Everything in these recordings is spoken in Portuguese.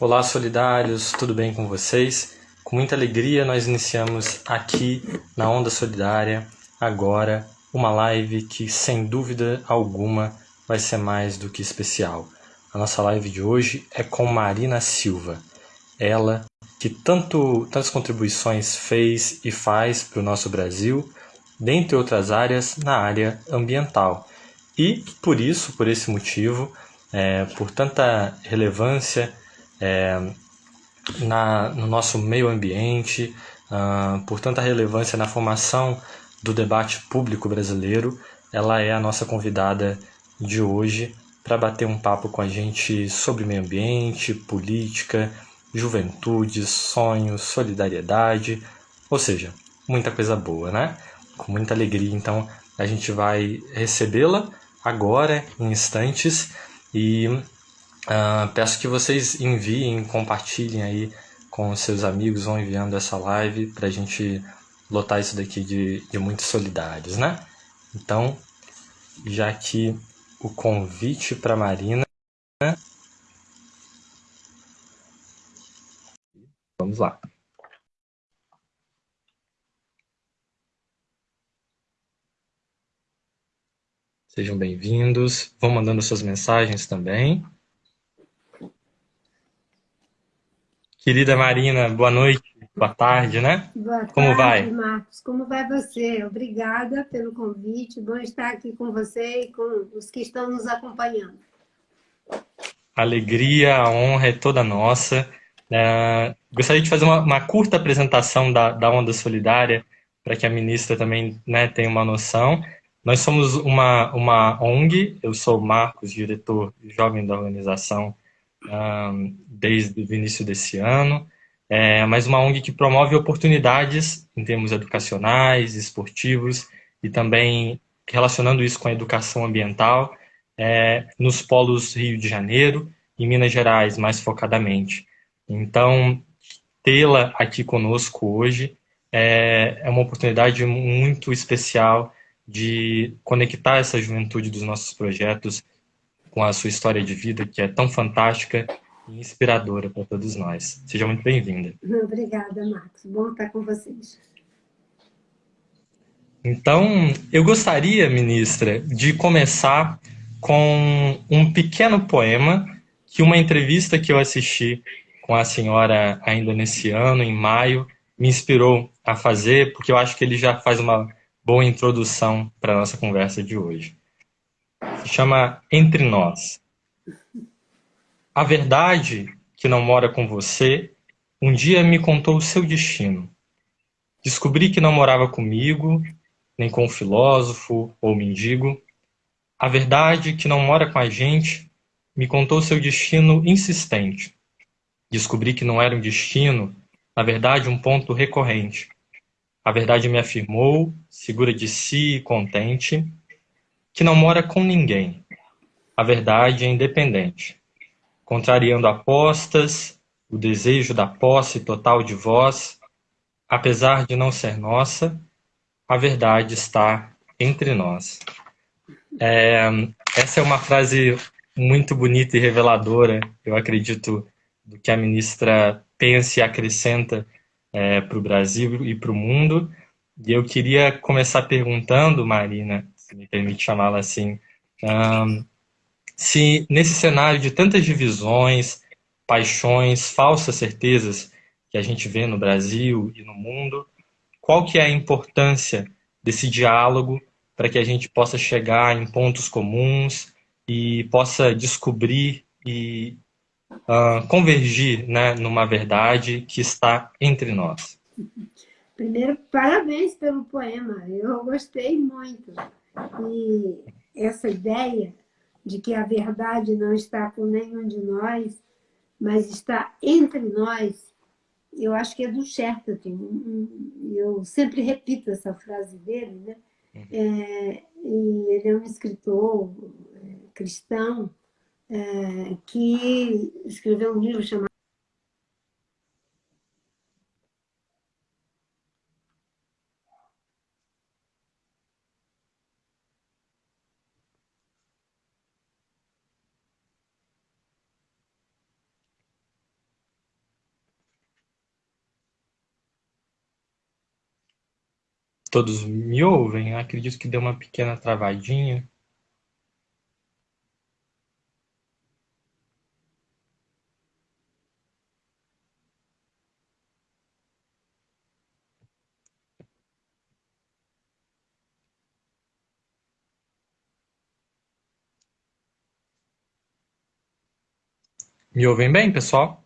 Olá, solidários, tudo bem com vocês? Com muita alegria, nós iniciamos aqui na Onda Solidária agora uma live que, sem dúvida alguma, vai ser mais do que especial. A nossa live de hoje é com Marina Silva. Ela que tanto, tantas contribuições fez e faz para o nosso Brasil, dentre outras áreas, na área ambiental. E por isso, por esse motivo, é, por tanta relevância é, na, no nosso meio ambiente, uh, por tanta relevância na formação do debate público brasileiro, ela é a nossa convidada de hoje para bater um papo com a gente sobre meio ambiente, política, juventude, sonhos, solidariedade, ou seja, muita coisa boa, né? Com muita alegria, então a gente vai recebê-la agora, em instantes, e uh, peço que vocês enviem, compartilhem aí com seus amigos, vão enviando essa live para a gente lotar isso daqui de, de muitos solidários, né? Então, já que o convite para Marina. Vamos lá. Sejam bem-vindos. Vão mandando suas mensagens também. Querida Marina, boa noite, boa tarde, né? Boa Como tarde, vai? Marcos. Como vai você? Obrigada pelo convite. Bom estar aqui com você e com os que estão nos acompanhando. A alegria, a honra é toda nossa. É, gostaria de fazer uma, uma, curta apresentação da, da Onda Solidária, para que a ministra também né, tenha uma noção. Nós somos uma, uma ONG, eu sou Marcos, diretor jovem da organização desde o início desse ano, é, mas uma ONG que promove oportunidades em termos educacionais, esportivos e também relacionando isso com a educação ambiental é, nos polos Rio de Janeiro e Minas Gerais, mais focadamente. Então, tê-la aqui conosco hoje é, é uma oportunidade muito especial de conectar essa juventude dos nossos projetos com a sua história de vida, que é tão fantástica e inspiradora para todos nós. Seja muito bem-vinda. Obrigada, Marcos. Bom estar com vocês. Então, eu gostaria, ministra, de começar com um pequeno poema que uma entrevista que eu assisti com a senhora ainda nesse ano, em maio, me inspirou a fazer, porque eu acho que ele já faz uma boa introdução para a nossa conversa de hoje se chama Entre Nós. A verdade que não mora com você um dia me contou o seu destino. Descobri que não morava comigo, nem com o filósofo ou mendigo. A verdade que não mora com a gente me contou seu destino insistente. Descobri que não era um destino, na verdade um ponto recorrente. A verdade me afirmou, segura de si e contente, que não mora com ninguém. A verdade é independente, contrariando apostas, o desejo da posse total de vós, apesar de não ser nossa, a verdade está entre nós. É, essa é uma frase muito bonita e reveladora, eu acredito, do que a ministra pensa e acrescenta é, para o Brasil e para o mundo. E eu queria começar perguntando, Marina, se me permite chamá-la assim, um, se nesse cenário de tantas divisões, paixões, falsas certezas que a gente vê no Brasil e no mundo, qual que é a importância desse diálogo para que a gente possa chegar em pontos comuns e possa descobrir e uh, convergir né, numa verdade que está entre nós. Primeiro, parabéns pelo poema, eu gostei muito. E essa ideia de que a verdade não está com nenhum de nós, mas está entre nós, eu acho que é do Chesterton. Eu sempre repito essa frase dele, né? Uhum. É, ele é um escritor é, cristão é, que escreveu um livro chamado todos me ouvem. Acredito que deu uma pequena travadinha. Me ouvem bem, pessoal?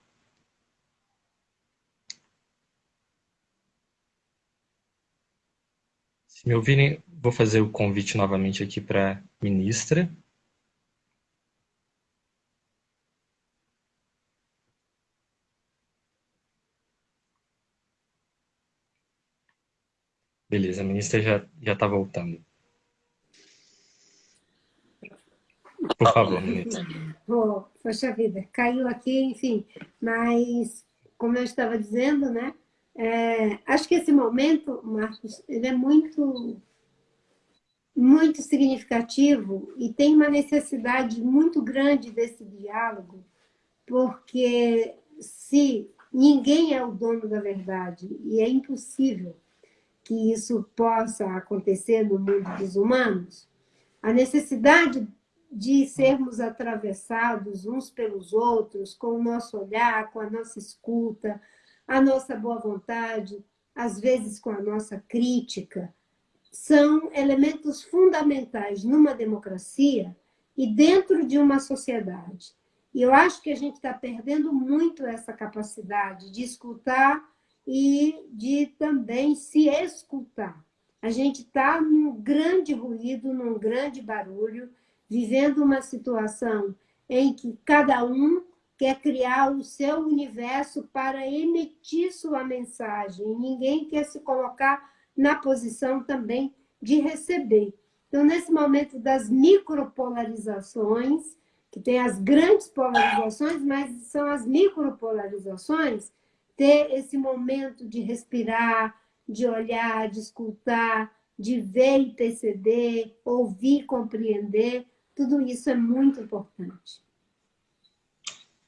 Me ouvirem, vou fazer o convite novamente aqui para a ministra. Beleza, a ministra já está voltando. Por favor, ministra. Oh, poxa vida, caiu aqui, enfim. Mas, como eu estava dizendo, né? É, acho que esse momento, Marcos, ele é muito, muito significativo e tem uma necessidade muito grande desse diálogo, porque se ninguém é o dono da verdade e é impossível que isso possa acontecer no mundo dos humanos, a necessidade de sermos atravessados uns pelos outros, com o nosso olhar, com a nossa escuta, a nossa boa vontade, às vezes com a nossa crítica, são elementos fundamentais numa democracia e dentro de uma sociedade. E eu acho que a gente está perdendo muito essa capacidade de escutar e de também se escutar. A gente está num grande ruído, num grande barulho, vivendo uma situação em que cada um quer criar o seu universo para emitir sua mensagem. Ninguém quer se colocar na posição também de receber. Então, nesse momento das micropolarizações, que tem as grandes polarizações, mas são as micropolarizações, ter esse momento de respirar, de olhar, de escutar, de ver e perceber, ouvir, compreender, tudo isso é muito importante.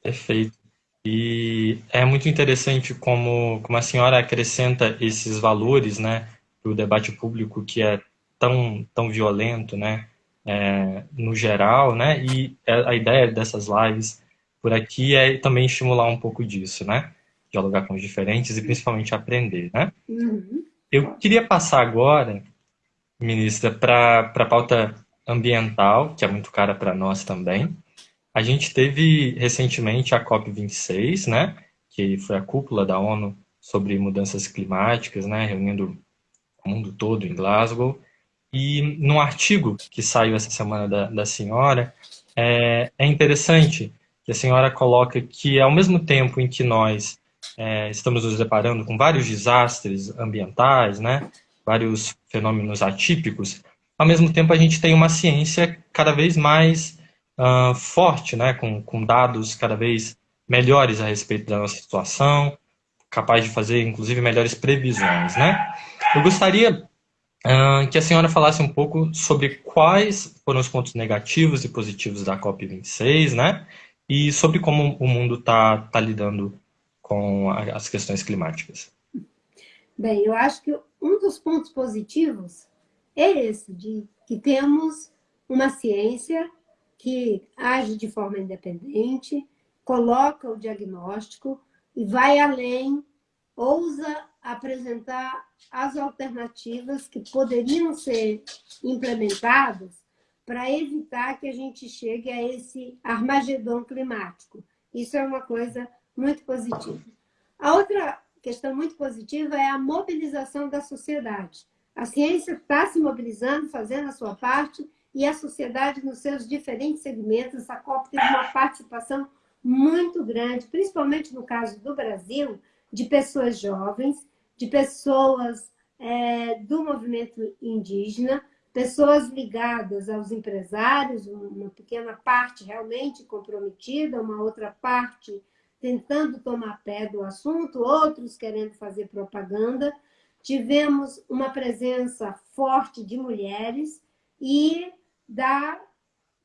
Perfeito. E é muito interessante como, como a senhora acrescenta esses valores né, para o debate público que é tão, tão violento né, é, no geral, né, e a ideia dessas lives por aqui é também estimular um pouco disso, né? Dialogar com os diferentes e principalmente aprender, né? Uhum. Eu queria passar agora, ministra, para a pauta ambiental, que é muito cara para nós também. A gente teve recentemente a COP26, né, que foi a cúpula da ONU sobre mudanças climáticas, né, reunindo o mundo todo em Glasgow. E num artigo que saiu essa semana da, da senhora, é, é interessante que a senhora coloca que, ao mesmo tempo em que nós é, estamos nos deparando com vários desastres ambientais, né, vários fenômenos atípicos, ao mesmo tempo a gente tem uma ciência cada vez mais uh, forte, né, com, com dados cada vez melhores a respeito da nossa situação, capaz de fazer, inclusive, melhores previsões. Né? Eu gostaria uh, que a senhora falasse um pouco sobre quais foram os pontos negativos e positivos da COP26, né? e sobre como o mundo está tá lidando com as questões climáticas. Bem, eu acho que um dos pontos positivos é esse, de que temos uma ciência que age de forma independente, coloca o diagnóstico e vai além, ousa apresentar as alternativas que poderiam ser implementadas para evitar que a gente chegue a esse armagedom climático. Isso é uma coisa muito positiva. A outra questão muito positiva é a mobilização da sociedade. A ciência está se mobilizando, fazendo a sua parte, e a sociedade nos seus diferentes segmentos. A COP teve uma participação muito grande, principalmente no caso do Brasil, de pessoas jovens, de pessoas é, do movimento indígena, pessoas ligadas aos empresários, uma pequena parte realmente comprometida, uma outra parte tentando tomar pé do assunto, outros querendo fazer propaganda, tivemos uma presença forte de mulheres e da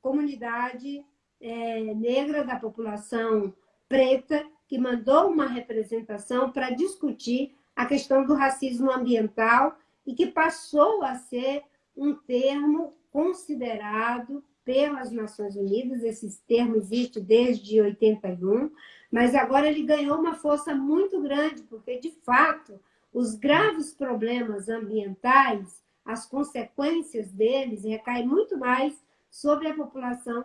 comunidade é, negra, da população preta, que mandou uma representação para discutir a questão do racismo ambiental e que passou a ser um termo considerado pelas Nações Unidas, esse termo existe desde 81, mas agora ele ganhou uma força muito grande, porque, de fato, os graves problemas ambientais, as consequências deles recaem muito mais sobre a população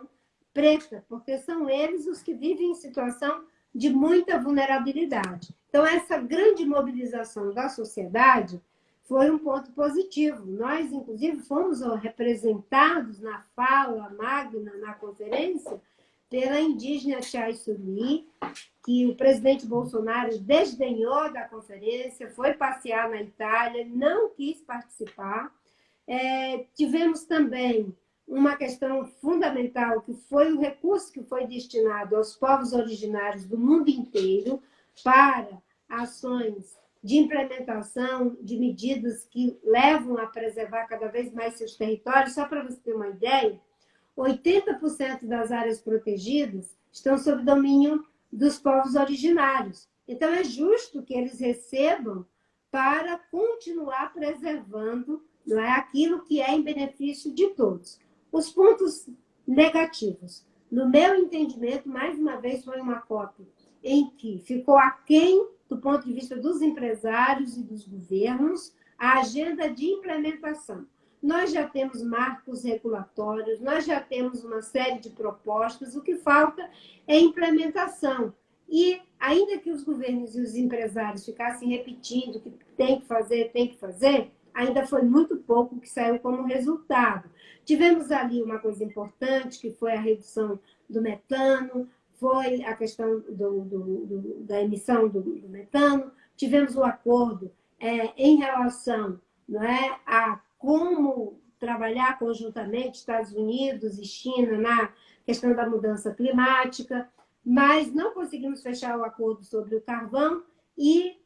preta, porque são eles os que vivem em situação de muita vulnerabilidade. Então, essa grande mobilização da sociedade foi um ponto positivo. Nós, inclusive, fomos representados na fala magna, na conferência, pela indígena Chai Suli, que o presidente Bolsonaro desdenhou da conferência, foi passear na Itália, não quis participar. É, tivemos também uma questão fundamental, que foi o recurso que foi destinado aos povos originários do mundo inteiro para ações de implementação de medidas que levam a preservar cada vez mais seus territórios. Só para você ter uma ideia, 80% das áreas protegidas estão sob domínio dos povos originários. Então, é justo que eles recebam para continuar preservando não é, aquilo que é em benefício de todos. Os pontos negativos. No meu entendimento, mais uma vez, foi uma cópia em que ficou aquém, do ponto de vista dos empresários e dos governos, a agenda de implementação. Nós já temos marcos regulatórios, nós já temos uma série de propostas, o que falta é implementação. E, ainda que os governos e os empresários ficassem repetindo que tem que fazer, tem que fazer, ainda foi muito pouco que saiu como resultado. Tivemos ali uma coisa importante, que foi a redução do metano, foi a questão do, do, do, da emissão do, metano, tivemos o um acordo é, em relação não é, a como trabalhar conjuntamente Estados Unidos e China na questão da mudança climática, mas não conseguimos fechar o acordo sobre o carvão e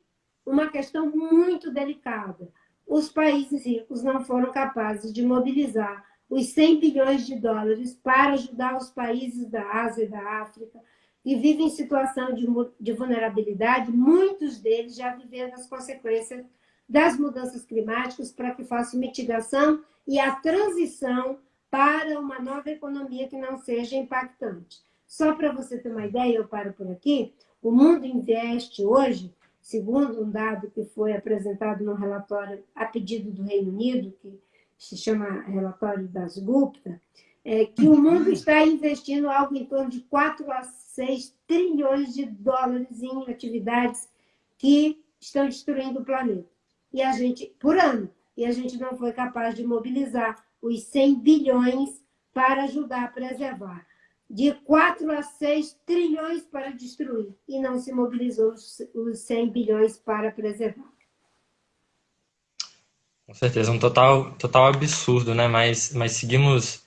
uma questão muito delicada. Os países ricos não foram capazes de mobilizar os 100 bilhões de dólares para ajudar os países da Ásia e da África que vivem em situação de, de vulnerabilidade, muitos deles já vivendo as consequências das mudanças climáticas para que faça mitigação e a transição para uma nova economia que não seja impactante. Só para você ter uma ideia, eu paro por aqui, o mundo investe hoje, segundo um dado que foi apresentado no relatório a pedido do Reino Unido, que se chama relatório das Gupta, é que o mundo está investindo algo em torno de 4 a 6 trilhões de dólares em atividades que estão destruindo o planeta e a gente, por ano, e a gente não foi capaz de mobilizar os 100 bilhões para ajudar a preservar. De 4 a 6 trilhões para destruir, e não se mobilizou os 100 bilhões para preservar. Com certeza, um total, total absurdo, né? Mas, mas seguimos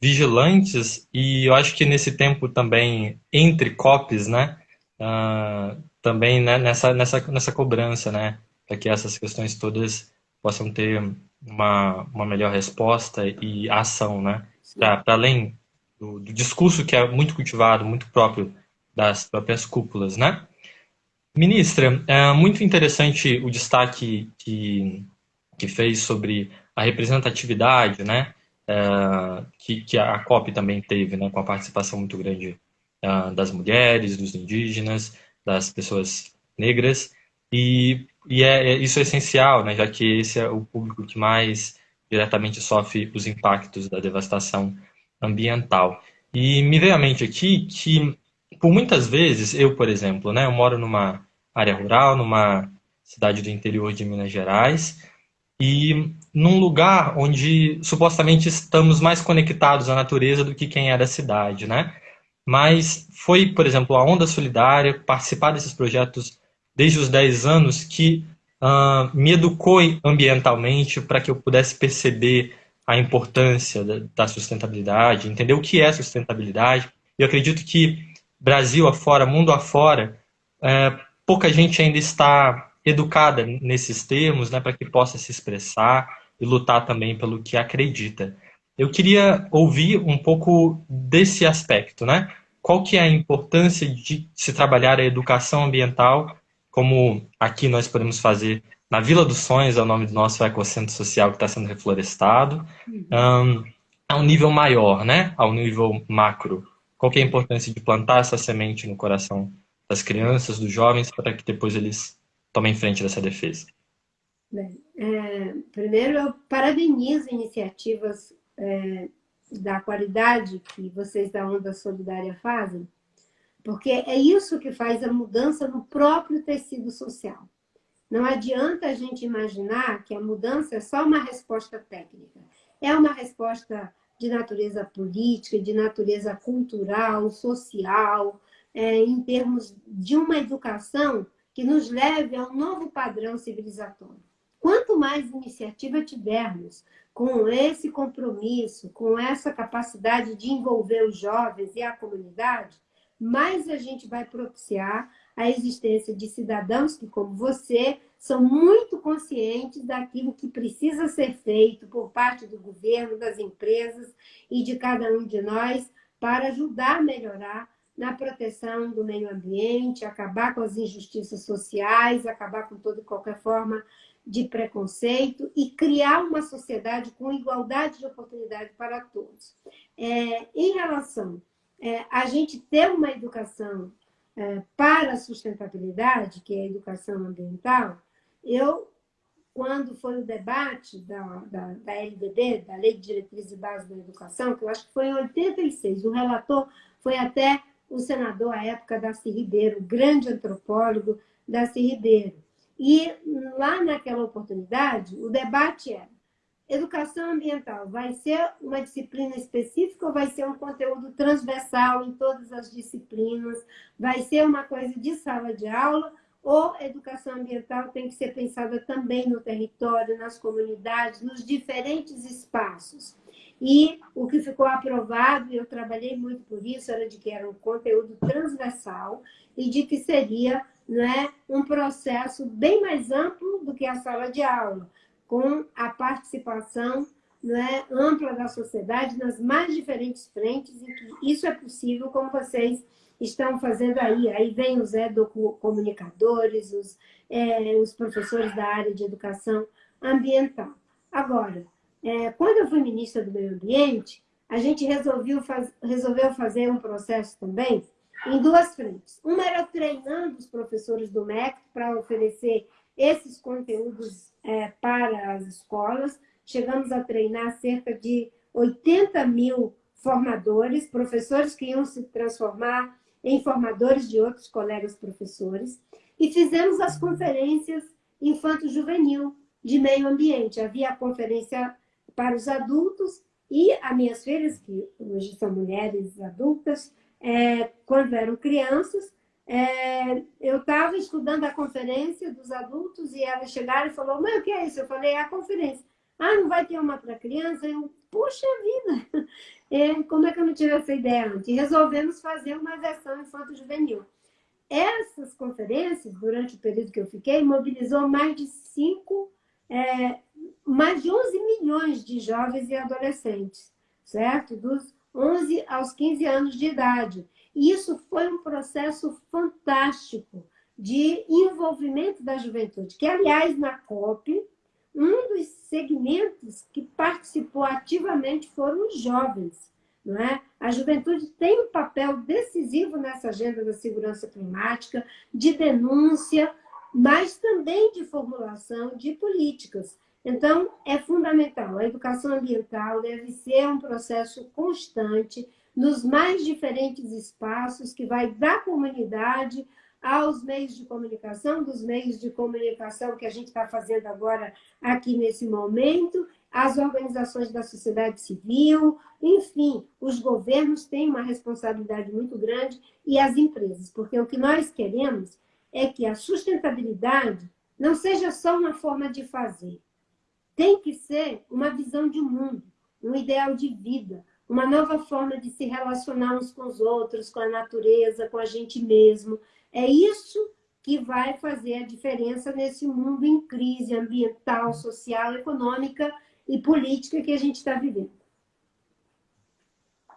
vigilantes e eu acho que nesse tempo também, entre COPs, né? Uh, também né, nessa, nessa, nessa cobrança, né? Para que essas questões todas possam ter uma, uma melhor resposta e ação, né? Para além do, do, discurso que é muito cultivado, muito próprio das próprias cúpulas, né? Ministra, é muito interessante o destaque que, que fez sobre a representatividade, né? É, que, que a COP também teve, né? Com a participação muito grande é, das mulheres, dos indígenas, das pessoas negras. E e é, é, isso é essencial, né, já que esse é o público que mais diretamente sofre os impactos da devastação ambiental. E me veio à mente aqui que, por muitas vezes, eu, por exemplo, né, eu moro numa área rural, numa cidade do interior de Minas Gerais, e num lugar onde supostamente estamos mais conectados à natureza do que quem é da cidade, né? Mas foi, por exemplo, a Onda Solidária, participar desses projetos desde os 10 anos que uh, me educou ambientalmente para que eu pudesse perceber a importância da, da, sustentabilidade, entender o que é sustentabilidade. Eu acredito que Brasil afora, mundo afora, é, pouca gente ainda está educada nesses termos, né, para que possa se expressar e lutar também pelo que acredita. Eu queria ouvir um pouco desse aspecto, né? Qual que é a importância de se trabalhar a educação ambiental como aqui nós podemos fazer na Vila dos Sonhos, é o nome do nosso ecocentro social que está sendo reflorestado. Um, a um nível maior, né? Ao nível macro. Qual é a importância de plantar essa semente no coração das crianças, dos jovens, para que depois eles tomem frente dessa defesa? Bem, é, primeiro, eu parabenizo iniciativas é, da qualidade que vocês da Onda Solidária fazem, porque é isso que faz a mudança no próprio tecido social. Não adianta a gente imaginar que a mudança é só uma resposta técnica. É uma resposta de natureza política, de natureza cultural, social, é, em termos de uma educação que nos leve a um novo padrão civilizatório. Quanto mais iniciativa tivermos com esse compromisso, com essa capacidade de envolver os jovens e a comunidade, mais a gente vai propiciar a existência de cidadãos que, como você, são muito conscientes daquilo que precisa ser feito por parte do governo, das empresas e de cada um de nós para ajudar a melhorar na proteção do meio ambiente, acabar com as injustiças sociais, acabar com toda e qualquer forma de preconceito e criar uma sociedade com igualdade de oportunidade para todos. É, em relação é, a gente ter uma educação é, para a sustentabilidade, que é a educação ambiental, eu, quando foi o debate da, da, da LDB, da Lei de Diretrizes e Bases da Educação, que eu acho que foi em 86, o relator foi até o senador à época, Darcy Ribeiro, grande antropólogo, Darcy Ribeiro. E lá naquela oportunidade, o debate era Educação ambiental vai ser uma disciplina específica ou vai ser um conteúdo transversal em todas as disciplinas? Vai ser uma coisa de sala de aula ou educação ambiental tem que ser pensada também no território, nas comunidades, nos diferentes espaços? E o que ficou aprovado, e eu trabalhei muito por isso, era de que era um conteúdo transversal e de que seria né, um processo bem mais amplo do que a sala de aula com a participação né, ampla da sociedade nas mais diferentes frentes, e que isso é possível, como vocês estão fazendo aí. Aí vem os comunicadores, os, é, os professores da área de educação ambiental. Agora, é, quando eu fui ministra do Meio Ambiente, a gente resolveu, faz, resolveu fazer um processo também em duas frentes. Uma era treinando os professores do MEC para oferecer esses conteúdos é, para as escolas. Chegamos a treinar cerca de 80 mil formadores, professores que iam se transformar em formadores de outros colegas professores. E fizemos as conferências infanto-juvenil de meio ambiente. Havia a conferência para os adultos e as minhas filhas, que hoje são mulheres adultas, é, quando eram crianças, é, eu estava estudando a conferência dos adultos e elas chegaram e falaram, mas o que é isso? Eu falei, é a conferência. Ah, não vai ter uma para criança? Eu, puxa vida, é, como é que eu não tive essa ideia antes? Resolvemos fazer uma versão infanto-juvenil. Essas conferências, durante o período que eu fiquei, mobilizou mais de 5, é, mais de 11 milhões de jovens e adolescentes, certo? Dos 11 aos 15 anos de idade. Isso foi um processo fantástico de envolvimento da juventude, que, aliás, na COP, um dos segmentos que participou ativamente foram os jovens. Não é? A juventude tem um papel decisivo nessa agenda da segurança climática, de denúncia, mas também de formulação de políticas. Então, é fundamental. A educação ambiental deve ser um processo constante, nos mais diferentes espaços, que vai da comunidade aos meios de comunicação, dos meios de comunicação que a gente está fazendo agora aqui nesse momento, as organizações da sociedade civil, enfim, os governos têm uma responsabilidade muito grande e as empresas, porque o que nós queremos é que a sustentabilidade não seja só uma forma de fazer, tem que ser uma visão de mundo, um ideal de vida, uma nova forma de se relacionar uns com os outros, com a natureza, com a gente mesmo. É isso que vai fazer a diferença nesse mundo em crise ambiental, social, econômica e política que a gente está vivendo.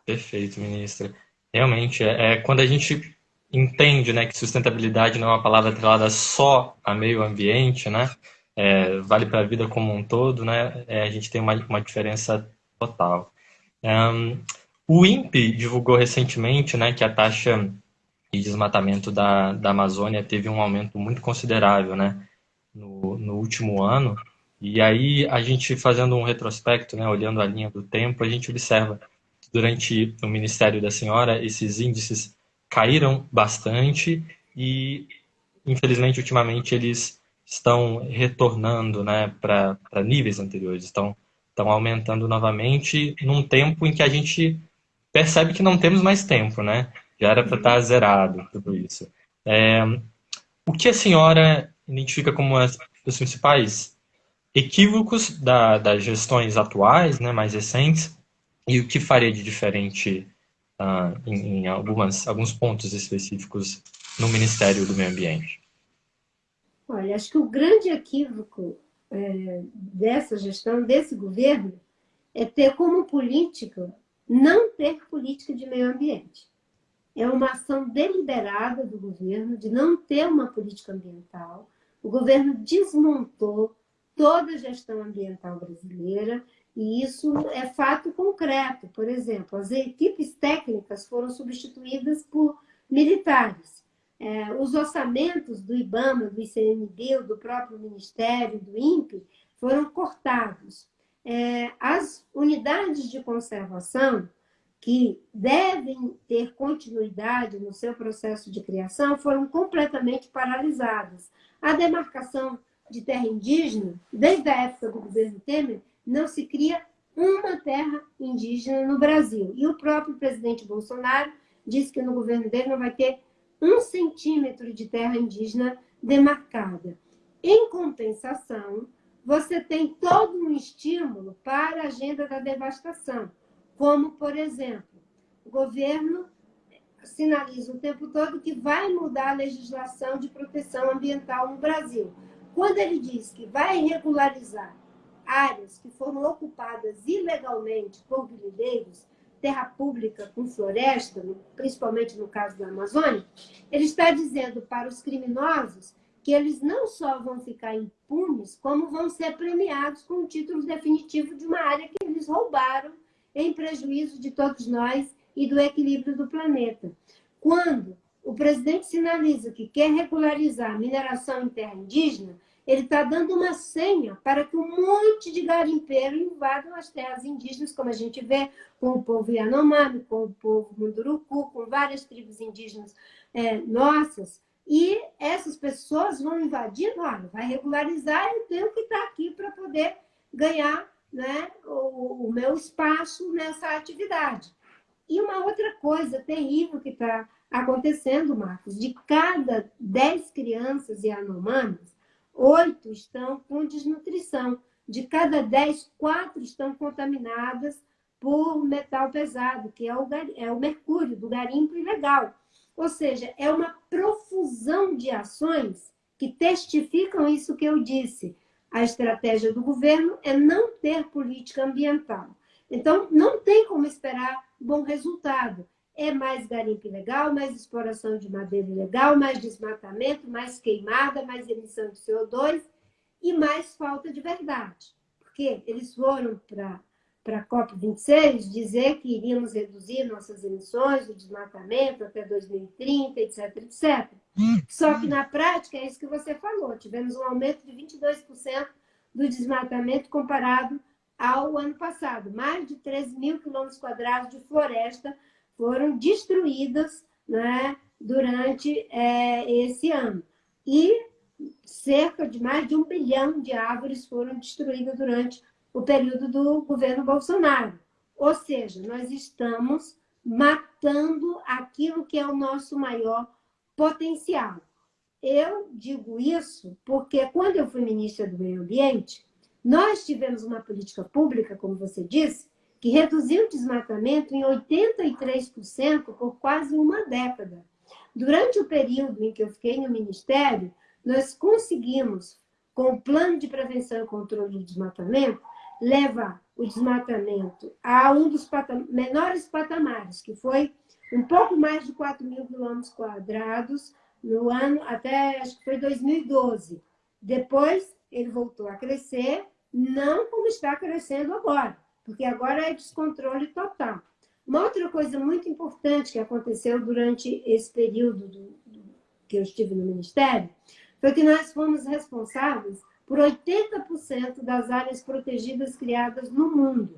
Perfeito, ministra. Realmente, é, é, quando a gente entende né, que sustentabilidade não é uma palavra atrelada só a meio ambiente, né? é, vale para a vida como um todo, né? É, a gente tem uma, uma diferença total. Um, o INPE divulgou recentemente né, que a taxa de desmatamento da, da Amazônia teve um aumento muito considerável né, no, no último ano. E aí, a gente fazendo um retrospecto, né, olhando a linha do tempo, a gente observa que durante o Ministério da Senhora, esses índices caíram bastante e, infelizmente, ultimamente eles estão retornando né, para níveis anteriores, estão, estão aumentando novamente num tempo em que a gente percebe que não temos mais tempo, né? Já era para estar tá zerado tudo isso. É, o que a senhora identifica como as, os principais equívocos da, das gestões atuais, né, mais recentes, e o que faria de diferente uh, em, em algumas, alguns pontos específicos no Ministério do Meio Ambiente? Olha, acho que o grande equívoco é, dessa gestão, desse governo, é ter como política não ter política de meio ambiente. É uma ação deliberada do governo de não ter uma política ambiental. O governo desmontou toda a gestão ambiental brasileira e isso é fato concreto. Por exemplo, as equipes técnicas foram substituídas por militares. É, os orçamentos do IBAMA, do ICMBio, do próprio Ministério, do INPE, foram cortados é, as unidades de conservação que devem ter continuidade no seu processo de criação foram completamente paralisadas. A demarcação de terra indígena, desde a época do governo Temer, não se cria uma terra indígena no Brasil. E o próprio presidente Bolsonaro disse que no governo dele não vai ter um centímetro de terra indígena demarcada. Em compensação, você tem todo um estímulo para a agenda da devastação, como, por exemplo, o governo sinaliza o tempo todo que vai mudar a legislação de proteção ambiental no Brasil. Quando ele diz que vai regularizar áreas que foram ocupadas ilegalmente por grileiros, terra pública com floresta, principalmente no caso da Amazônia, ele está dizendo para os criminosos que eles não só vão ficar impunes, como vão ser premiados com o título definitivo de uma área que eles roubaram em prejuízo de todos nós e do equilíbrio do planeta. Quando o presidente sinaliza que quer regularizar a mineração em terra indígena, ele está dando uma senha para que um monte de garimpeiro invadam as terras indígenas, como a gente vê com o povo Yanomami, com o povo Munduruku, com várias tribos indígenas é, nossas, e essas pessoas vão invadindo, olha, vai regularizar, eu tenho que estar aqui para poder ganhar né, o, o meu espaço nessa atividade. E uma outra coisa terrível que está acontecendo, Marcos, de cada 10 crianças e oito estão com desnutrição. De cada 10, quatro estão contaminadas por metal pesado, que é o, é o mercúrio do garimpo ilegal. Ou seja, é uma profusão de ações que testificam isso que eu disse. A estratégia do governo é não ter política ambiental. Então, não tem como esperar bom resultado. É mais garimpo ilegal, mais exploração de madeira ilegal, mais desmatamento, mais queimada, mais emissão de CO2 e mais falta de verdade. Porque eles foram para a COP26 dizer que iríamos reduzir nossas emissões, o desmatamento até 2030, etc, etc. Só que na prática é isso que você falou, tivemos um aumento de 22% do desmatamento comparado ao ano passado. Mais de 13 mil quilômetros quadrados de floresta foram destruídas né, durante é, esse ano. E cerca de mais de um bilhão de árvores foram destruídas durante o período do governo Bolsonaro. Ou seja, nós estamos matando aquilo que é o nosso maior potencial. Eu digo isso porque quando eu fui ministra do Meio Ambiente, nós tivemos uma política pública, como você disse, que reduziu o desmatamento em 83% por quase uma década. Durante o período em que eu fiquei no Ministério, nós conseguimos, com o plano de prevenção e controle do desmatamento, leva o desmatamento a um dos patam menores patamares, que foi um pouco mais de 4 mil quilômetros quadrados no ano até, acho que foi 2012. Depois ele voltou a crescer, não como está crescendo agora, porque agora é descontrole total. Uma outra coisa muito importante que aconteceu durante esse período do, do, que eu estive no Ministério foi que nós fomos responsáveis por 80% das áreas protegidas criadas no mundo.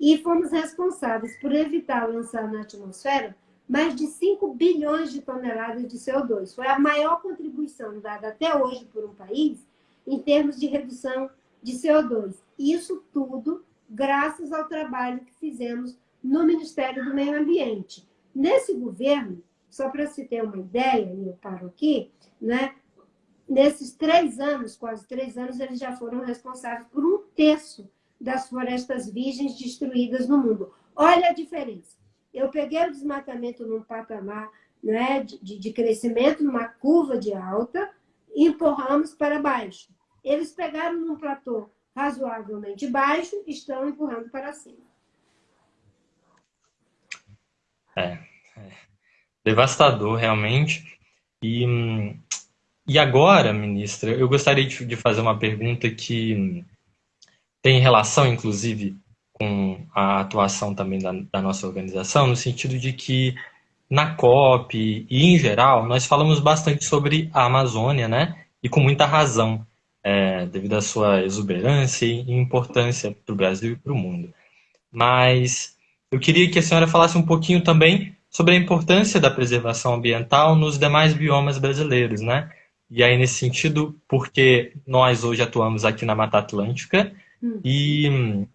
E fomos responsáveis por evitar lançar na atmosfera mais de 5 bilhões de toneladas de CO2. Foi a maior contribuição dada até hoje por um país em termos de redução de CO2. Isso tudo graças ao trabalho que fizemos no Ministério do Meio Ambiente. Nesse governo, só para se ter uma ideia, e eu paro aqui, né? nesses três anos, quase três anos, eles já foram responsáveis por um terço das florestas virgens destruídas no mundo. Olha a diferença. Eu peguei o desmatamento num patamar né, de, de crescimento, numa curva de alta, e empurramos para baixo. Eles pegaram num platô razoavelmente baixo estão empurrando para cima. É, é devastador, realmente. E, e agora, ministra, eu gostaria de, de fazer uma pergunta que tem relação, inclusive, com a atuação também da, da, nossa organização, no sentido de que na COP e em geral, nós falamos bastante sobre a Amazônia, né? E com muita razão, é, devido à sua exuberância e importância para o Brasil e para o mundo. Mas eu queria que a senhora falasse um pouquinho também sobre a importância da preservação ambiental nos demais biomas brasileiros, né? E aí, nesse sentido, porque nós hoje atuamos aqui na Mata Atlântica hum. e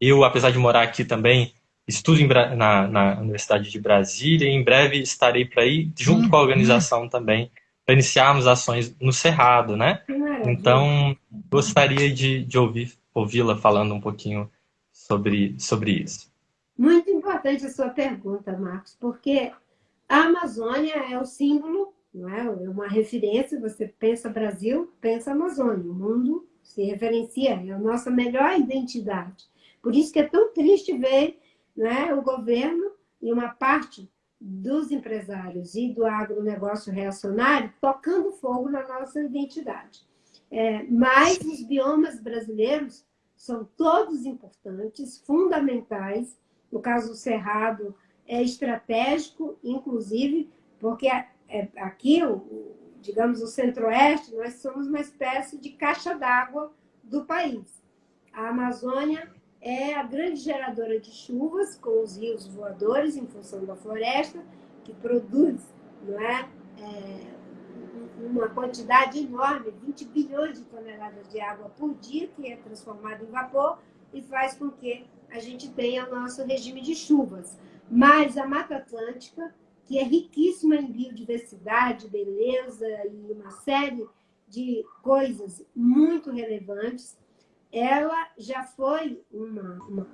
eu, apesar de morar aqui também, estudo em, na, na, Universidade de Brasília e em breve estarei para ir, junto hum. com a organização também, para iniciarmos ações no Cerrado, né? Então, gostaria de, de ouvir ouvi-la falando um pouquinho sobre, sobre isso. Muito importante a sua pergunta, Marcos, porque a Amazônia é o símbolo, não é? é uma referência, você pensa Brasil, pensa Amazônia, o mundo se referencia, é a nossa melhor identidade. Por isso que é tão triste ver né, o governo e uma parte dos empresários e do agronegócio reacionário tocando fogo na nossa identidade. É, mas os biomas brasileiros são todos importantes, fundamentais, no caso do Cerrado, é estratégico, inclusive, porque é, aqui, digamos, o centro-oeste, nós somos uma espécie de caixa d'água do país. A Amazônia é a grande geradora de chuvas, com os rios voadores, em função da floresta, que produz não é, é uma quantidade enorme, 20 bilhões de toneladas de água por dia, que é transformada em vapor, e faz com que a gente tenha o nosso regime de chuvas. Mas a Mata Atlântica, que é riquíssima em biodiversidade, beleza e uma série de coisas muito relevantes, ela já foi uma, uma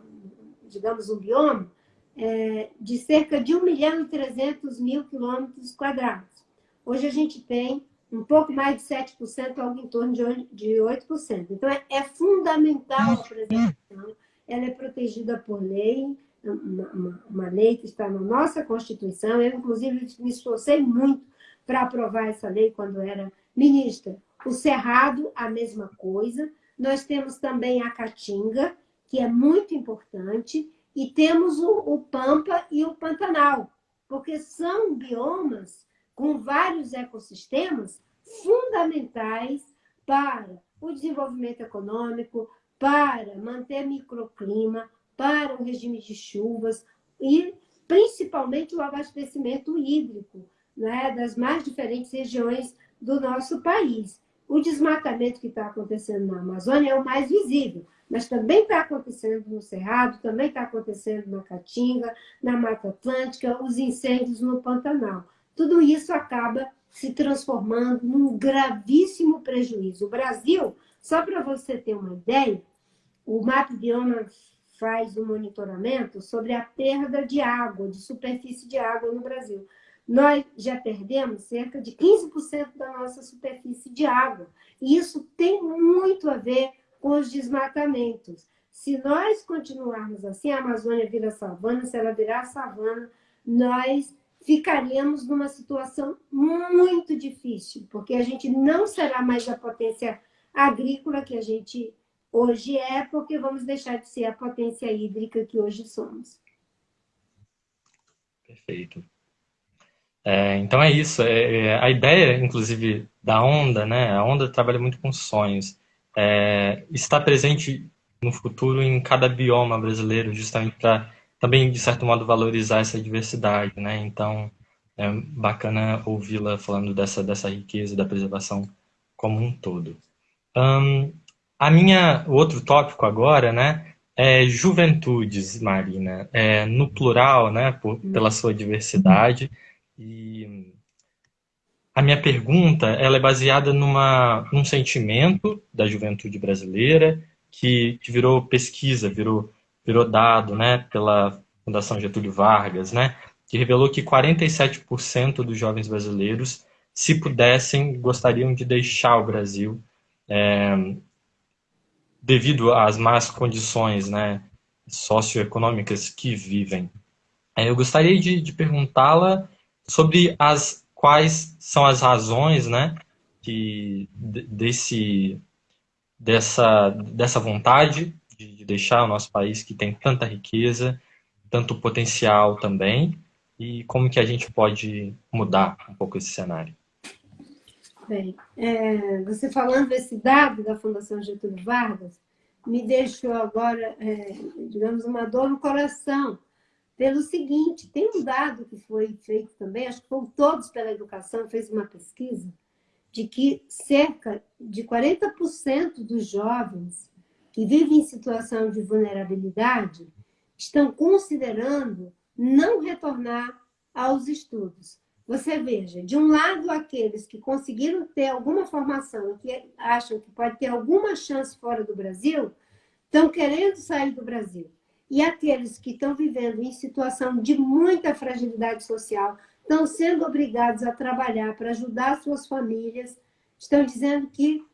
digamos, um bioma é, de cerca de 1 milhão e 300 mil quilômetros quadrados. Hoje a gente tem um pouco mais de 7%, algo em torno de 8%. Então, é, é fundamental a preservação ela é protegida por lei, uma, uma, uma, lei que está na nossa Constituição. Eu, inclusive, me esforcei muito para aprovar essa lei quando era ministra. O Cerrado, a mesma coisa. Nós temos também a Caatinga, que é muito importante, e temos o, o Pampa e o Pantanal, porque são biomas com vários ecossistemas fundamentais para o desenvolvimento econômico, para manter microclima, para o regime de chuvas e principalmente o abastecimento hídrico né, das mais diferentes regiões do nosso país. O desmatamento que está acontecendo na Amazônia é o mais visível, mas também está acontecendo no Cerrado, também está acontecendo na Caatinga, na Mata Atlântica, os incêndios no Pantanal. Tudo isso acaba se transformando num gravíssimo prejuízo. O Brasil, só para você ter uma ideia, o MAP Bioma faz um monitoramento sobre a perda de água, de superfície de água no Brasil. Nós já perdemos cerca de 15% da nossa superfície de água. E isso tem muito a ver com os desmatamentos. Se nós continuarmos assim, a Amazônia vira savana, se ela virar savana, nós ficaríamos numa situação muito difícil, porque a gente não será mais a potência agrícola que a gente hoje é, porque vamos deixar de ser a potência hídrica que hoje somos. Perfeito. É, então é isso. É, é, a ideia, inclusive, da Onda, né? A Onda trabalha muito com sonhos. É, está presente no futuro em cada bioma brasileiro, justamente para também, de certo modo, valorizar essa diversidade, né? Então, é bacana ouvi-la falando dessa, dessa riqueza da preservação como um todo. Um, a minha, o outro tópico agora, né, é juventudes, Marina, é, no plural, né, por, pela sua diversidade. E a minha pergunta ela é baseada numa, num sentimento da juventude brasileira que, que virou pesquisa, virou, virou dado né, pela Fundação Getúlio Vargas, né, que revelou que 47% dos jovens brasileiros, se pudessem, gostariam de deixar o Brasil é, devido às más condições né, socioeconômicas que vivem. É, eu gostaria de, de perguntá-la sobre as quais são as razões né, que, desse, dessa, dessa vontade de deixar o nosso país que tem tanta riqueza, tanto potencial também, e como que a gente pode mudar um pouco esse cenário. Bem, é, você falando desse dado da Fundação Getúlio Vargas, me deixou agora, é, digamos, uma dor no coração, pelo seguinte, tem um dado que foi feito também, acho que foram todos pela educação, fez uma pesquisa, de que cerca de 40% dos jovens que vivem em situação de vulnerabilidade estão considerando não retornar aos estudos. Você veja, de um lado, aqueles que conseguiram ter alguma formação, que acham que pode ter alguma chance fora do Brasil, estão querendo sair do Brasil. E aqueles que estão vivendo em situação de muita fragilidade social, estão sendo obrigados a trabalhar para ajudar suas famílias, estão dizendo que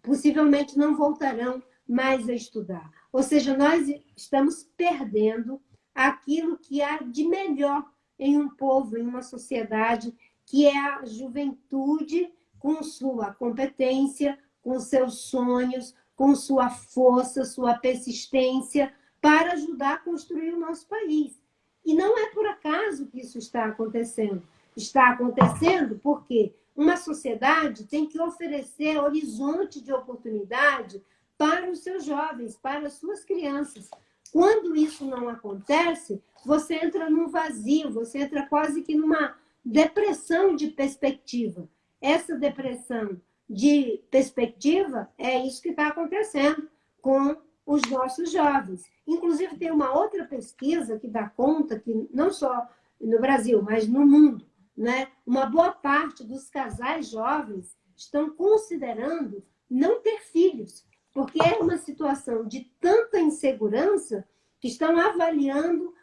possivelmente não voltarão mais a estudar. Ou seja, nós estamos perdendo aquilo que há de melhor em um povo, em uma sociedade, que é a juventude com sua competência, com seus sonhos, com sua força, sua persistência, para ajudar a construir o nosso país. E não é por acaso que isso está acontecendo. Está acontecendo porque uma sociedade tem que oferecer horizonte de oportunidade para os seus jovens, para as suas crianças. Quando isso não acontece, você entra num vazio, você entra quase que numa depressão de perspectiva. Essa depressão de perspectiva é isso que está acontecendo com os nossos jovens. Inclusive, tem uma outra pesquisa que dá conta que não só no Brasil, mas no mundo, né? uma boa parte dos casais jovens estão considerando não ter filhos, porque é uma situação de tanta insegurança que estão avaliando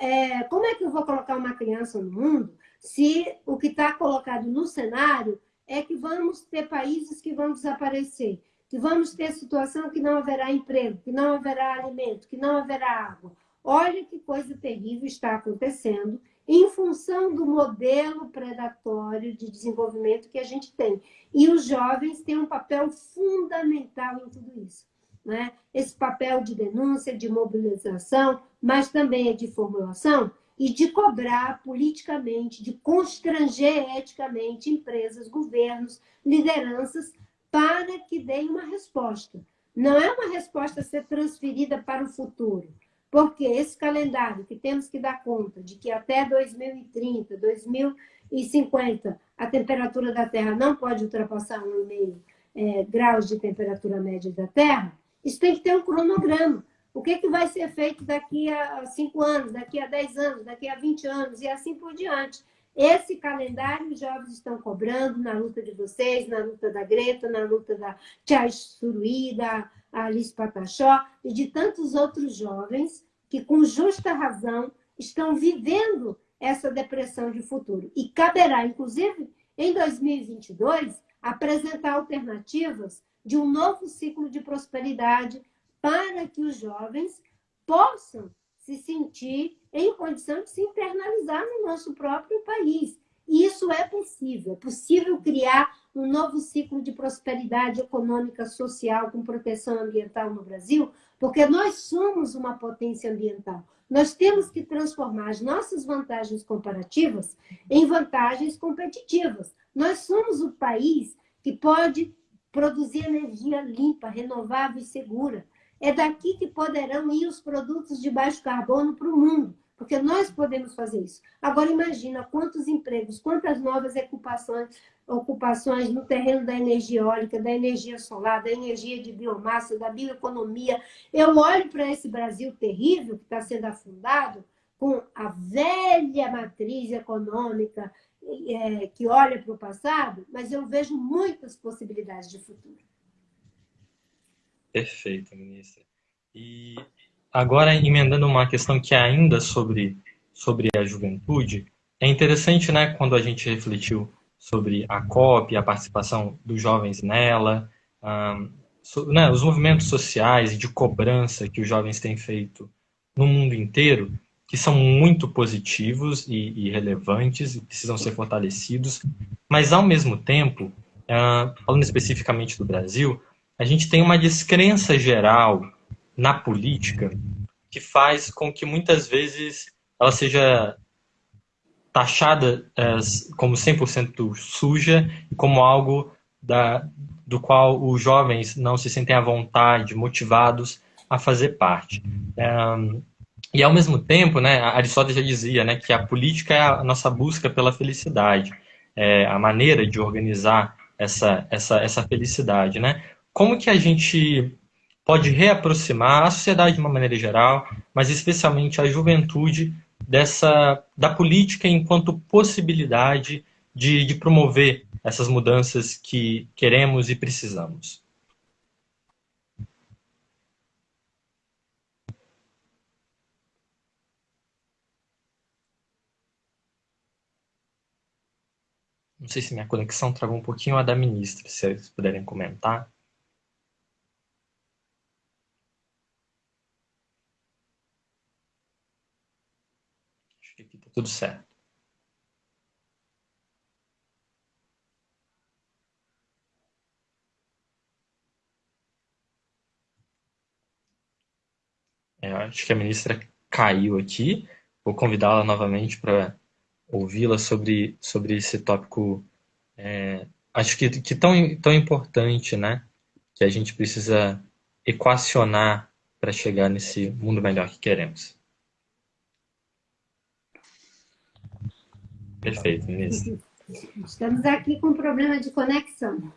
é, como é que eu vou colocar uma criança no mundo se o que está colocado no cenário é que vamos ter países que vão desaparecer, que vamos ter situação que não haverá emprego, que não haverá alimento, que não haverá água. Olha que coisa terrível está acontecendo em função do modelo predatório de desenvolvimento que a gente tem. E os jovens têm um papel fundamental em tudo isso. Né? Esse papel de denúncia, de mobilização, mas também de formulação e de cobrar politicamente, de constranger eticamente empresas, governos, lideranças, para que deem uma resposta. Não é uma resposta a ser transferida para o futuro, porque esse calendário que temos que dar conta de que até 2030, 2050, a temperatura da Terra não pode ultrapassar 1,5 é, graus de temperatura média da Terra, isso tem que ter um cronograma. O que, que vai ser feito daqui a 5 anos, daqui a 10 anos, daqui a 20 anos e assim por diante. Esse calendário os jovens estão cobrando na luta de vocês, na luta da Greta, na luta da Tia Suruí, da Alice Patachó e de tantos outros jovens que, com justa razão, estão vivendo essa depressão de futuro. E caberá, inclusive, em 2022, apresentar alternativas de um novo ciclo de prosperidade para que os jovens possam se sentir em condição de se internalizar no nosso próprio país. E isso é possível. É possível criar um novo ciclo de prosperidade econômica, social, com proteção ambiental no Brasil, porque nós somos uma potência ambiental. Nós temos que transformar as nossas vantagens comparativas em vantagens competitivas. Nós somos o país que pode produzir energia limpa, renovável e segura. É daqui que poderão ir os produtos de baixo carbono para o mundo, porque nós podemos fazer isso. Agora imagina quantos empregos, quantas novas ocupações, ocupações no terreno da energia eólica, da energia solar, da energia de biomassa, da bioeconomia. Eu olho para esse Brasil terrível que está sendo afundado com a velha matriz econômica é, que olha para o passado, mas eu vejo muitas possibilidades de futuro. Perfeito, ministra. E agora, emendando uma questão que é ainda sobre, sobre a juventude, é interessante, né, quando a gente refletiu sobre a COP, a participação dos jovens nela, um, so, né, os movimentos sociais de cobrança que os jovens têm feito no mundo inteiro, que são muito positivos e, e relevantes e precisam ser fortalecidos, mas ao mesmo tempo, uh, falando especificamente do Brasil, a gente tem uma descrença geral na política que faz com que muitas vezes ela seja taxada é, como 100% suja e como algo da, do qual os jovens não se sentem à vontade, motivados a fazer parte. É, e ao mesmo tempo, né, Aristóteles já dizia né, que a política é a nossa busca pela felicidade, é a maneira de organizar essa, essa, essa felicidade. Né? Como que a gente pode reaproximar a sociedade de uma maneira geral, mas especialmente a juventude, dessa, da política enquanto possibilidade de, de promover essas mudanças que queremos e precisamos? Não sei se minha conexão travou um pouquinho a da ministra, se vocês puderem comentar. Acho que aqui está tudo certo. É, acho que a ministra caiu aqui. Vou convidá-la novamente para ouvi-la sobre, sobre esse tópico, é, acho que, que tão, tão importante, né? Que a gente precisa equacionar para chegar nesse mundo melhor que queremos. Perfeito, ministro. Estamos aqui com um problema de conexão.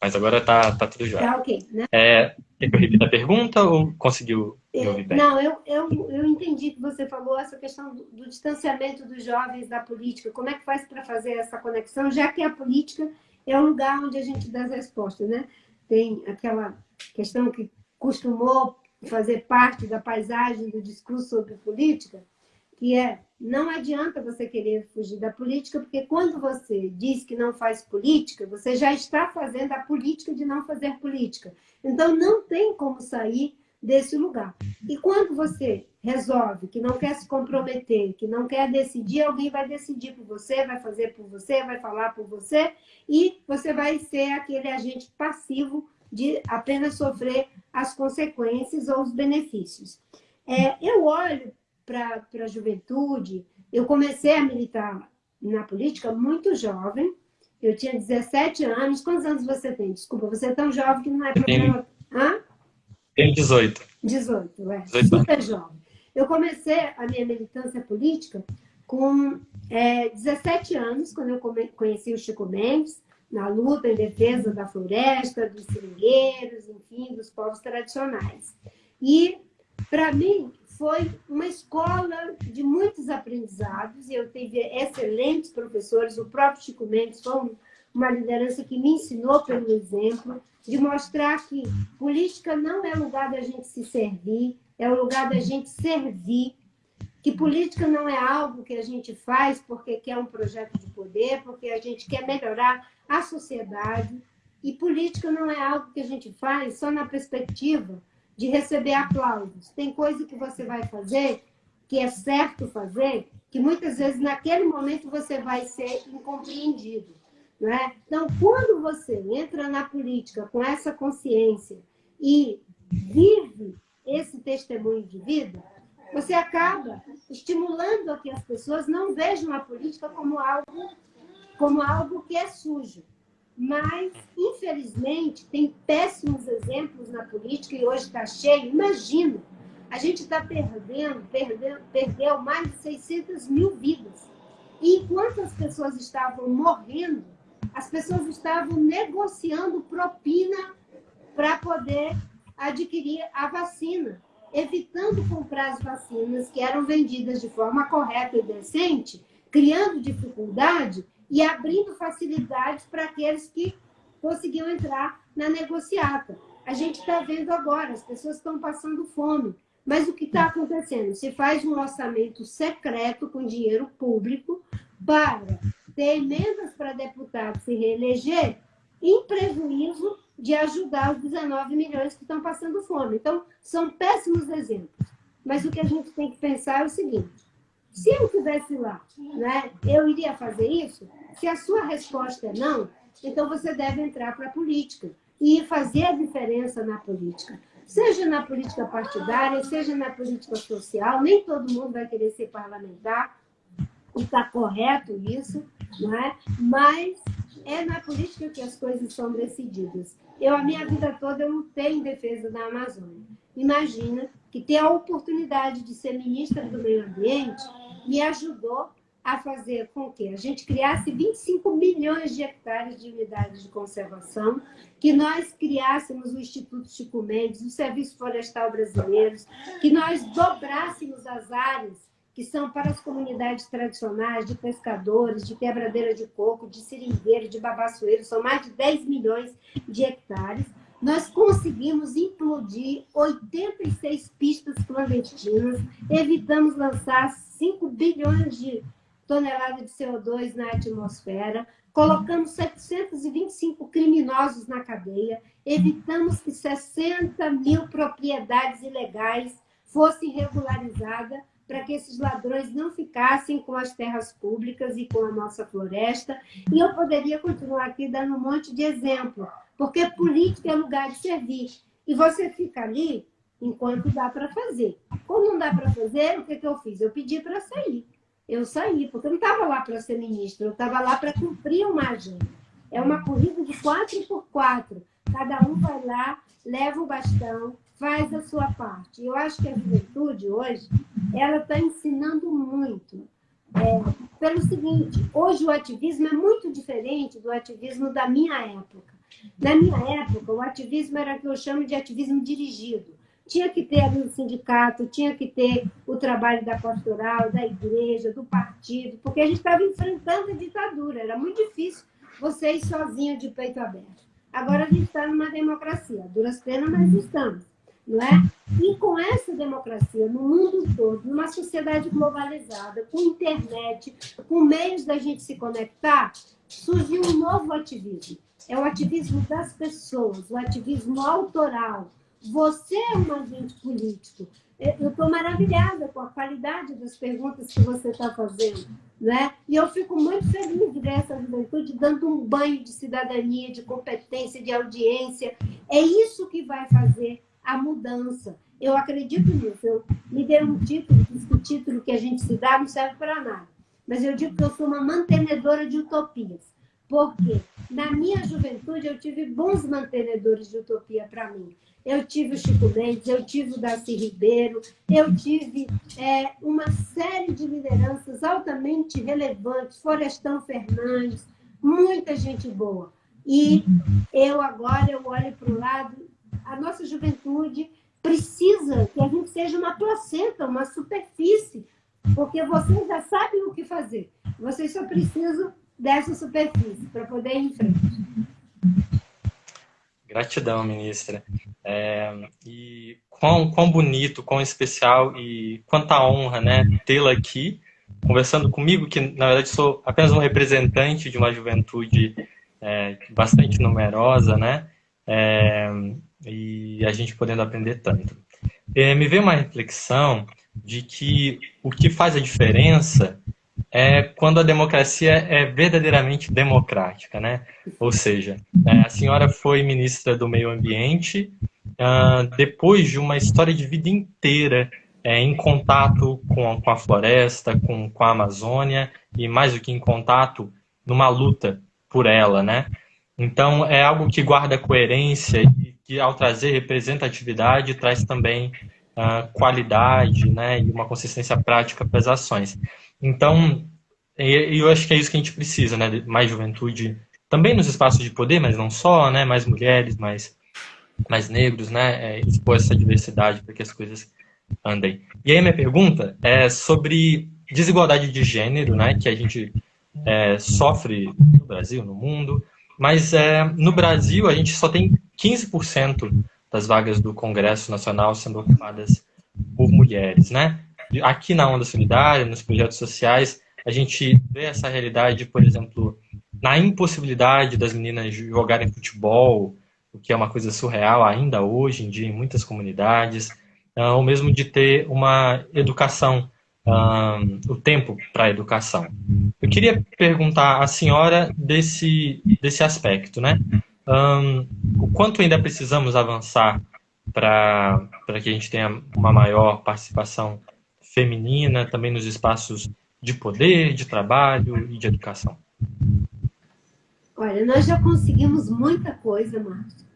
Mas agora está tá tudo já. Tá ok, né? É, quer que eu repita a pergunta ou conseguiu me ouvir bem? Não, eu, eu, eu entendi que você falou essa questão do, do distanciamento dos jovens da política. Como é que faz para fazer essa conexão, já que a política é o lugar onde a gente dá as respostas, né? Tem aquela questão que costumou fazer parte da paisagem do discurso sobre política, que é não adianta você querer fugir da política, porque quando você diz que não faz política, você já está fazendo a política de não fazer política. Então, não tem como sair desse lugar. E quando você resolve que não quer se comprometer, que não quer decidir, alguém vai decidir por você, vai fazer por você, vai falar por você, e você vai ser aquele agente passivo de apenas sofrer as consequências ou os benefícios. É, eu olho para a juventude. Eu comecei a militar na política muito jovem. Eu tinha 17 anos. Quantos anos você tem? Desculpa, você é tão jovem que não é problema. Hã? Tenho 18. 18, é. 18 super jovem. Eu comecei a minha militância política com é, 17 anos, quando eu conheci o Chico Mendes, na luta em defesa da floresta, dos seringueiros, enfim, dos povos tradicionais. E, para mim, foi uma escola de muitos aprendizados, eu tive excelentes professores, o próprio Chico Mendes foi uma liderança que me ensinou pelo exemplo, de mostrar que política não é lugar da gente se servir, é o lugar da gente servir, que política não é algo que a gente faz porque quer um projeto de poder, porque a gente quer melhorar a sociedade, e política não é algo que a gente faz só na perspectiva de receber aplausos. Tem coisa que você vai fazer, que é certo fazer, que muitas vezes naquele momento você vai ser incompreendido. Né? Então, quando você entra na política com essa consciência e vive esse testemunho de vida, você acaba estimulando a que as pessoas não vejam a política como algo, como algo que é sujo. Mas, infelizmente, tem péssimos exemplos na política e hoje está cheio. Imagina, a gente está perdendo, perdeu, perdeu mais de 600 mil vidas. E enquanto as pessoas estavam morrendo, as pessoas estavam negociando propina para poder adquirir a vacina evitando comprar as vacinas que eram vendidas de forma correta e decente, criando dificuldade e abrindo facilidades para aqueles que conseguiam entrar na negociata. A gente está vendo agora, as pessoas estão passando fome. Mas o que está acontecendo? Se faz um orçamento secreto com dinheiro público para ter emendas para deputados se reeleger em prejuízo de ajudar os 19 milhões que estão passando fome. Então, são péssimos exemplos. Mas o que a gente tem que pensar é o seguinte: se eu estivesse lá, né, eu iria fazer isso? Se a sua resposta é não, então você deve entrar para a política e fazer a diferença na política. Seja na política partidária, seja na política social, nem todo mundo vai querer ser parlamentar, e está correto isso, não é? mas é na política que as coisas são decididas. Eu, a minha vida toda, eu lutei em defesa da Amazônia. Imagina que ter a oportunidade de ser ministra do Meio Ambiente me ajudou a fazer com que a gente criasse 25 milhões de hectares de unidades de conservação, que nós criássemos o Instituto Chico Mendes, o Serviço Florestal Brasileiro, que nós dobrássemos as áreas que são para as comunidades tradicionais de pescadores, de quebradeira de coco, de seringueiro, de babaçoeiro, são mais de 10 milhões de hectares. Nós conseguimos implodir 86 pistas clandestinas, evitamos lançar 5 bilhões de toneladas de CO2 na atmosfera, colocamos 725 criminosos na cadeia, evitamos que 60 mil propriedades ilegais fossem regularizadas, para que esses ladrões não ficassem com as terras públicas e com a nossa floresta. E eu poderia continuar aqui dando um monte de exemplo, porque política é lugar de servir. E você fica ali enquanto dá para fazer. Quando não dá para fazer, o que, que eu fiz? Eu pedi para sair. Eu saí, porque eu não estava lá para ser ministra, eu estava lá para cumprir uma agenda. É uma corrida de quatro por quatro. Cada um vai lá, leva o bastão, faz a sua parte. Eu acho que a juventude hoje, ela está ensinando muito. É, pelo seguinte, hoje o ativismo é muito diferente do ativismo da minha época. Na minha época, o ativismo era o que eu chamo de ativismo dirigido. Tinha que ter ali o sindicato, tinha que ter o trabalho da pastoral, da igreja, do partido, porque a gente estava enfrentando a ditadura. Era muito difícil você ir sozinho de peito aberto. Agora a gente está numa democracia, duras penas, mas estamos não é? E com essa democracia no mundo todo, numa sociedade globalizada, com internet, com meios da gente se conectar, surgiu um novo ativismo. É o ativismo das pessoas, o ativismo autoral. Você é um agente político. Eu estou maravilhada com a qualidade das perguntas que você está fazendo. Né? E eu fico muito feliz de ver essa juventude dando um banho de cidadania, de competência, de audiência. É isso que vai fazer a mudança. Eu acredito nisso. Eu me dei um título, diz que o título que a gente se dá não serve para nada. Mas eu digo que eu sou uma mantenedora de utopias. Porque na minha juventude eu tive bons mantenedores de utopia para mim. Eu tive o Chico Mendes, eu tive o Darcy Ribeiro, eu tive é, uma série de lideranças altamente relevantes, Forestão Fernandes, muita gente boa. E eu agora eu olho para o lado a nossa juventude precisa que a gente seja uma placenta, uma superfície, porque vocês já sabem o que fazer. Vocês só precisam dessa superfície para poder ir em frente. Gratidão, ministra. É, e quão, quão bonito, quão especial e quanta honra né, tê-la aqui, conversando comigo, que na verdade sou apenas um representante de uma juventude é, bastante numerosa, né? É, e a gente podendo aprender tanto. É, me veio uma reflexão de que o que faz a diferença é quando a democracia é verdadeiramente democrática, né? Ou seja, é, a senhora foi ministra do Meio Ambiente uh, depois de uma história de vida inteira é, em contato com, com a floresta, com, com a Amazônia e mais do que em contato, numa luta por ela, né? Então é algo que guarda coerência e que ao trazer representatividade traz também uh, qualidade, né? E uma consistência prática para as ações. Então eu acho que é isso que a gente precisa, né? Mais juventude também nos espaços de poder, mas não só, né? Mais mulheres, mais mais negros, né? É, expor essa diversidade para que as coisas andem. E aí minha pergunta é sobre desigualdade de gênero, né, que a gente é, sofre no Brasil, no mundo, mas é, no Brasil a gente só tem 15% das vagas do Congresso Nacional sendo ocupadas por mulheres, né? Aqui na Onda Solidária, nos projetos sociais, a gente vê essa realidade, por exemplo, na impossibilidade das meninas jogarem futebol, o que é uma coisa surreal ainda hoje em dia em muitas comunidades, uh, ou mesmo de ter uma educação, uh, o tempo para a educação. Eu queria perguntar à senhora desse, desse aspecto, né? Um, o quanto ainda precisamos avançar para que a gente tenha uma maior participação feminina também nos espaços de poder, de trabalho e de educação? Olha, nós já conseguimos muita coisa, Márcio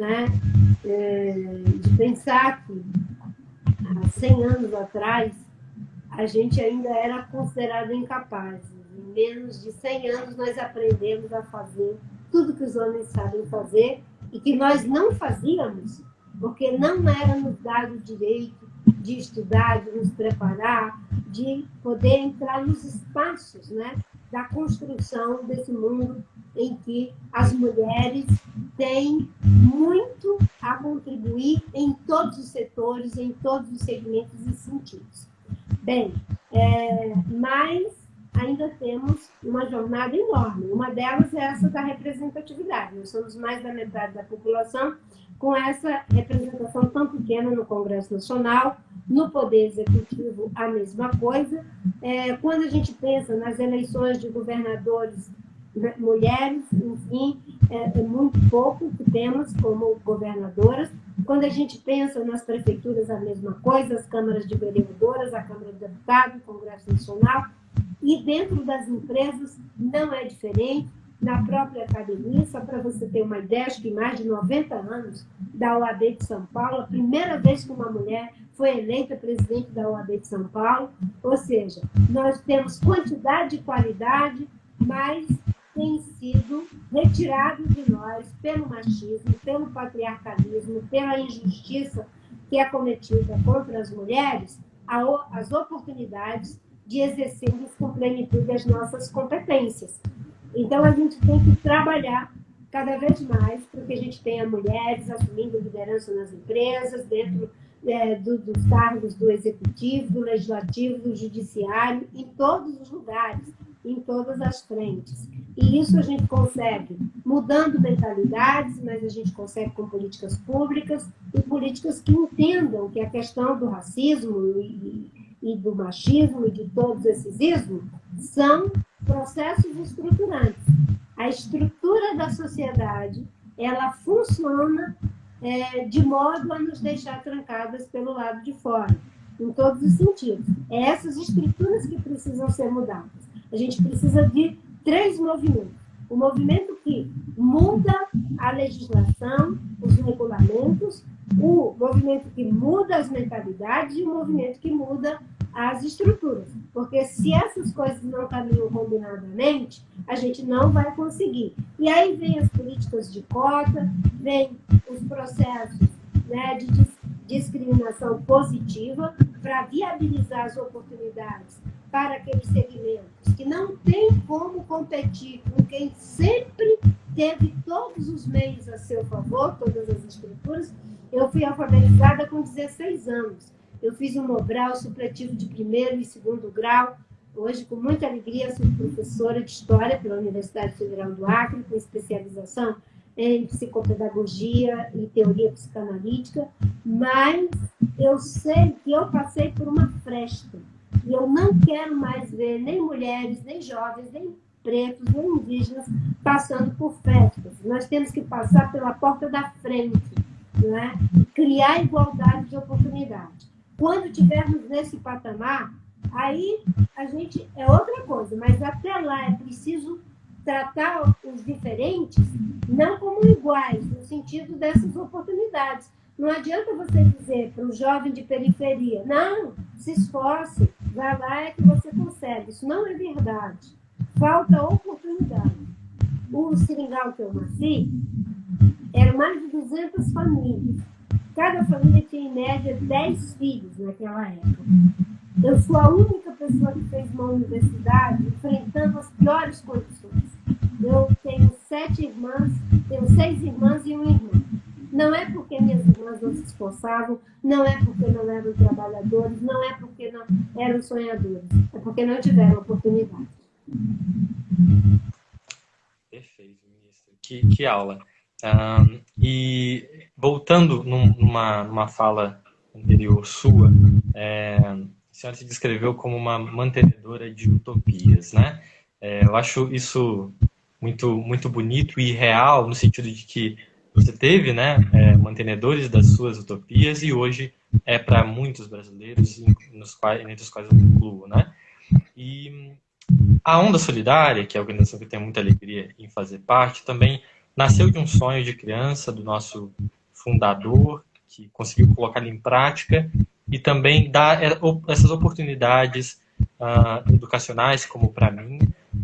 né? É, de pensar que há 100 anos atrás a gente ainda era considerado incapaz. Em menos de 100 anos nós aprendemos a fazer tudo que os homens sabem fazer e que nós não fazíamos porque não era nos dado direito de estudar, de nos preparar, de poder entrar nos espaços né, da construção desse mundo em que as mulheres têm muito a contribuir em todos os setores, em todos os segmentos e sentidos. Bem, é, mas ainda temos uma jornada enorme. Uma delas é essa da representatividade. Nós somos mais da metade da população com essa representação tão pequena no Congresso Nacional, no Poder Executivo, a mesma coisa. É, quando a gente pensa nas eleições de governadores né, mulheres, enfim, é, é, muito pouco que temos como governadoras. Quando a gente pensa nas prefeituras, a mesma coisa, as câmaras de vereadoras, a Câmara de Deputados, o Congresso Nacional, e dentro das empresas não é diferente. Na própria academia, só para você ter uma ideia, acho que mais de 90 anos da OAB de São Paulo, a primeira vez que uma mulher foi eleita presidente da OAB de São Paulo, ou seja, nós temos quantidade e qualidade, mas tem sido retirado de nós pelo machismo, pelo patriarcalismo, pela injustiça que é cometida contra as mulheres, as oportunidades de exercermos com plenitude as nossas competências. Então, a gente tem que trabalhar cada vez mais para que a gente tenha mulheres assumindo liderança nas empresas, dentro é, do, dos cargos do executivo, do legislativo, do judiciário, em todos os lugares em todas as frentes. E isso a gente consegue mudando mentalidades, mas a gente consegue com políticas públicas e políticas que entendam que a questão do racismo e, e do machismo e de todos esses ismos são processos estruturantes. A estrutura da sociedade ela funciona é, de modo a nos deixar trancadas pelo lado de fora, em todos os sentidos. É essas estruturas que precisam ser mudadas. A gente precisa de três movimentos. O movimento que muda a legislação, os regulamentos, o movimento que muda as mentalidades e o movimento que muda as estruturas. Porque se essas coisas não caminham combinadamente, a gente não vai conseguir. E aí vem as políticas de cota, vem os processos né, de discriminação positiva para viabilizar as oportunidades para aqueles segmentos que não tem como competir com quem sempre teve todos os meios a seu favor, todas as estruturas. Eu fui alfabetizada com 16 anos. Eu fiz um Mobral supletivo de primeiro e segundo grau. Hoje, com muita alegria, sou professora de História pela Universidade Federal do Acre, com especialização em psicopedagogia e teoria psicanalítica, mas eu sei que eu passei por uma fresta. E eu não quero mais ver nem mulheres, nem jovens, nem pretos, nem indígenas passando por festas. Nós temos que passar pela porta da frente, não é? criar igualdade de oportunidade. Quando tivermos nesse patamar, aí a gente é outra coisa, mas até lá é preciso tratar os diferentes não como iguais, no sentido dessas oportunidades. Não adianta você dizer para um jovem de periferia, não, se esforce, vai lá é que você consegue. Isso não é verdade. Falta oportunidade. O seringal que eu nasci, eram mais de 200 famílias. Cada família tinha, em média, 10 filhos naquela época. Eu sou a única pessoa que fez uma universidade enfrentando as piores condições. Eu tenho sete irmãs, tenho seis irmãs e um irmão. Não é porque minhas irmãs não se esforçavam, não é porque não eram trabalhadores, não é porque não eram sonhadores, é porque não tiveram oportunidade. Perfeito, ministro. Que, que aula. E voltando numa, numa fala anterior sua, é, a senhora se descreveu como uma mantenedora de utopias, né? É, eu acho isso muito, muito bonito e real, no sentido de que você teve né, é, mantenedores das suas utopias e hoje é para muitos brasileiros, nos quais, entre os quais eu incluo. Né? E a Onda Solidária, que é a organização que eu tenho muita alegria em fazer parte, também nasceu de um sonho de criança do nosso fundador, que conseguiu colocar em prática e também dar é, essas oportunidades uh, educacionais, como para mim,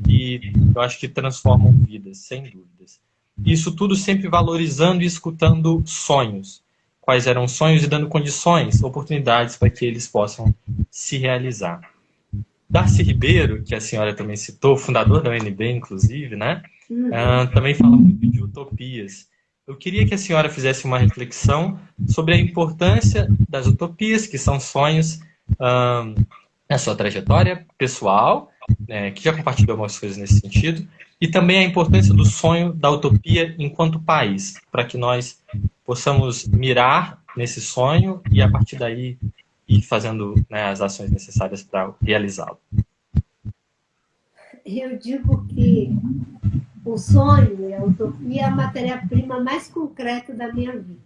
e eu acho que transformam vidas, sem dúvidas. Isso tudo sempre valorizando e escutando sonhos. Quais eram os sonhos e dando condições, oportunidades para que eles possam se realizar. Darcy Ribeiro, que a senhora também citou, fundador da UNB, inclusive, né? Uh, também fala muito de utopias. Eu queria que a senhora fizesse uma reflexão sobre a importância das utopias, que são sonhos, uh, na sua trajetória pessoal, né, que já compartilhou algumas coisas nesse sentido, e também a importância do sonho da utopia enquanto país, para que nós possamos mirar nesse sonho e, a partir daí, ir fazendo né, as ações necessárias para realizá-lo. Eu digo que o sonho e a utopia é a matéria-prima mais concreta da minha vida.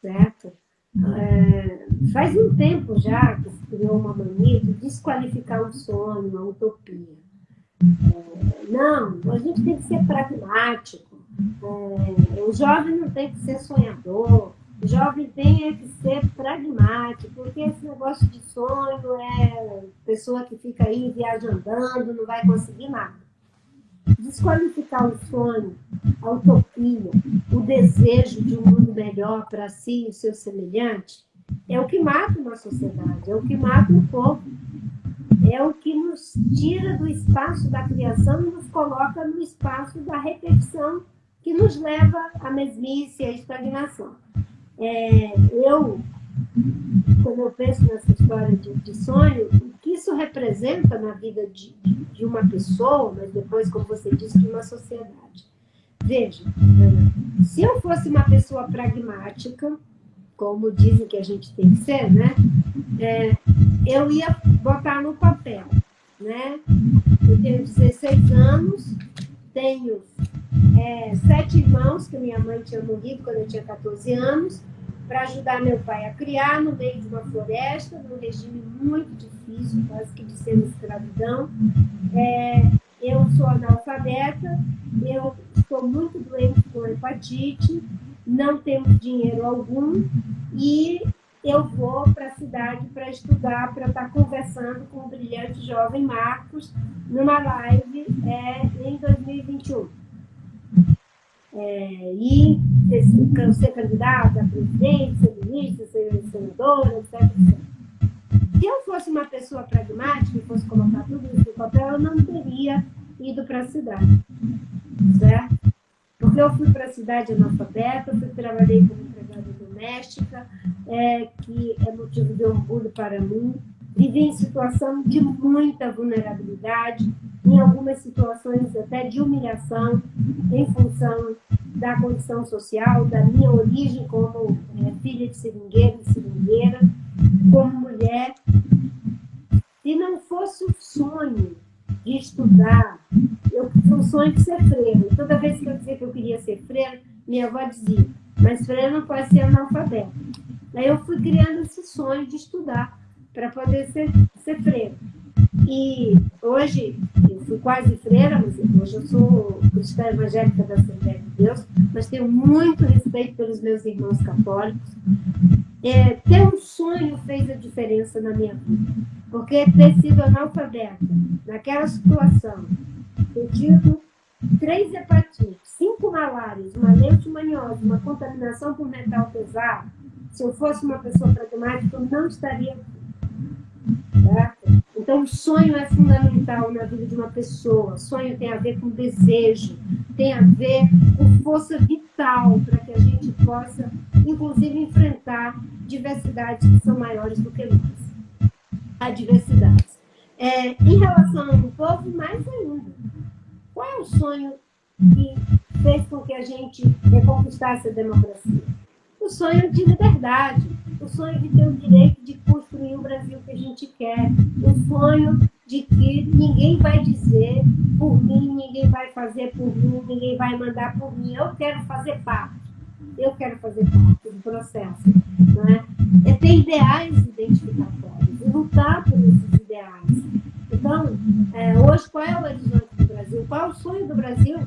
Certo? É, faz um tempo já que se criou uma mania de desqualificar o sonho, a utopia. É, não, a gente tem que ser pragmático. É, o jovem não tem que ser sonhador. O jovem tem que ser pragmático, porque esse negócio de sonho é pessoa que fica aí viajando, não vai conseguir nada desqualificar o sonho, a utopia, o desejo de um mundo melhor para si e o seu semelhante, é o que mata uma sociedade, é o que mata um povo, é o que nos tira do espaço da criação e nos coloca no espaço da repetição que nos leva à mesmice e à estagnação. É, eu, quando eu penso nessa história de, de sonho, que isso representa na vida de, de uma pessoa, mas depois, como você disse, de uma sociedade. Veja, se eu fosse uma pessoa pragmática, como dizem que a gente tem que ser, né? É, eu ia botar no papel, né? Eu tenho 16 anos, tenho é, sete irmãos, que minha mãe tinha morrido quando eu tinha 14 anos, para ajudar meu pai a criar no meio de uma floresta, num regime muito difícil, quase que de semi-escravidão. É, eu sou analfabeta, eu estou muito doente com hepatite, não tenho dinheiro algum e eu vou para a cidade para estudar, para estar conversando com o brilhante jovem Marcos numa live é, em 2021 é, e ser candidata a presidente, ser ministra, ser senadora, etc, etc. Se eu fosse uma pessoa pragmática e fosse colocar tudo isso no papel, eu não teria ido para a cidade, certo? Porque eu fui para a cidade analfabeta, fui, trabalhei como empregada doméstica, é, que é motivo de orgulho para mim, vivi em situação de muita vulnerabilidade, em algumas situações até de humilhação, em função da condição social, da minha origem como é, filha de seringueiro e seringueira, como mulher. Se não fosse o sonho de estudar, eu tinha um sonho de ser freira. Toda vez que eu dizia que eu queria ser freira, minha avó dizia, mas freira não pode ser analfabeta. Aí eu fui criando esse sonho de estudar para poder ser, ser freira. E hoje, eu fui quase freira, mas hoje eu sou cristã evangélica da Assembleia de Deus, mas tenho muito respeito pelos meus irmãos católicos. É, ter um sonho fez a diferença na minha vida, porque ter sido analfabeta naquela situação, ter tido três hepatites, cinco malárias, uma leishmaniose, uma contaminação por metal pesado, se eu fosse uma pessoa pragmática, eu não estaria Certo? Então, o sonho é fundamental na vida de uma pessoa. Sonho tem a ver com desejo, tem a ver com força vital para que a gente possa, inclusive, enfrentar diversidades que são maiores do que nós. Adversidades. É, em relação ao povo, mais ainda. Qual é o sonho que fez com que a gente reconquistasse a democracia? O sonho de liberdade, o sonho de ter o direito de construir o Brasil que a gente quer, o sonho de que ninguém vai dizer por mim, ninguém vai fazer por mim, ninguém vai mandar por mim. Eu quero fazer parte. Eu quero fazer parte do processo. Não é? ter ideais identificatórios e lutar por esses ideais. Então, é, hoje, qual é o horizonte do Brasil? Qual é o sonho do Brasil?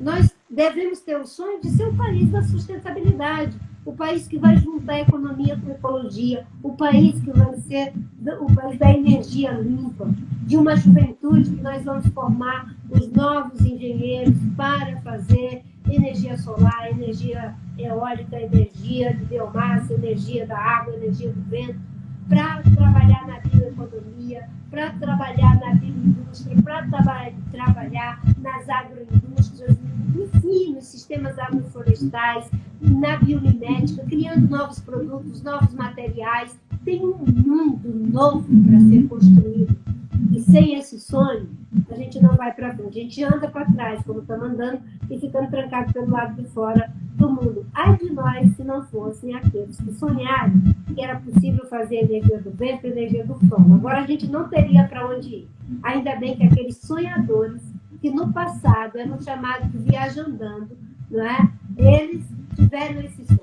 Nós devemos ter o sonho de ser o país da sustentabilidade o país que vai juntar economia com ecologia, o país que vai ser o país da energia limpa, de uma juventude que nós vamos formar os novos engenheiros para fazer energia solar, energia eólica, energia de biomassa, energia da água, energia do vento, para trabalhar na bioeconomia, para trabalhar na bioindústria, para traba trabalhar nas agroindústrias, enfim, nos sistemas agroflorestais, na biomimética, criando novos produtos, novos materiais. Tem um mundo novo para ser construído. E sem esse sonho, a gente não vai para frente. A gente anda para trás, como estamos andando, e ficando trancado pelo lado de fora do mundo. Ai de nós se não fossem aqueles que sonharam que era possível fazer energia do vento e energia do sol. Agora a gente não teria para onde ir. Ainda bem que aqueles sonhadores, que no passado eram chamados de viajandando, não é? eles tiveram esse sonho.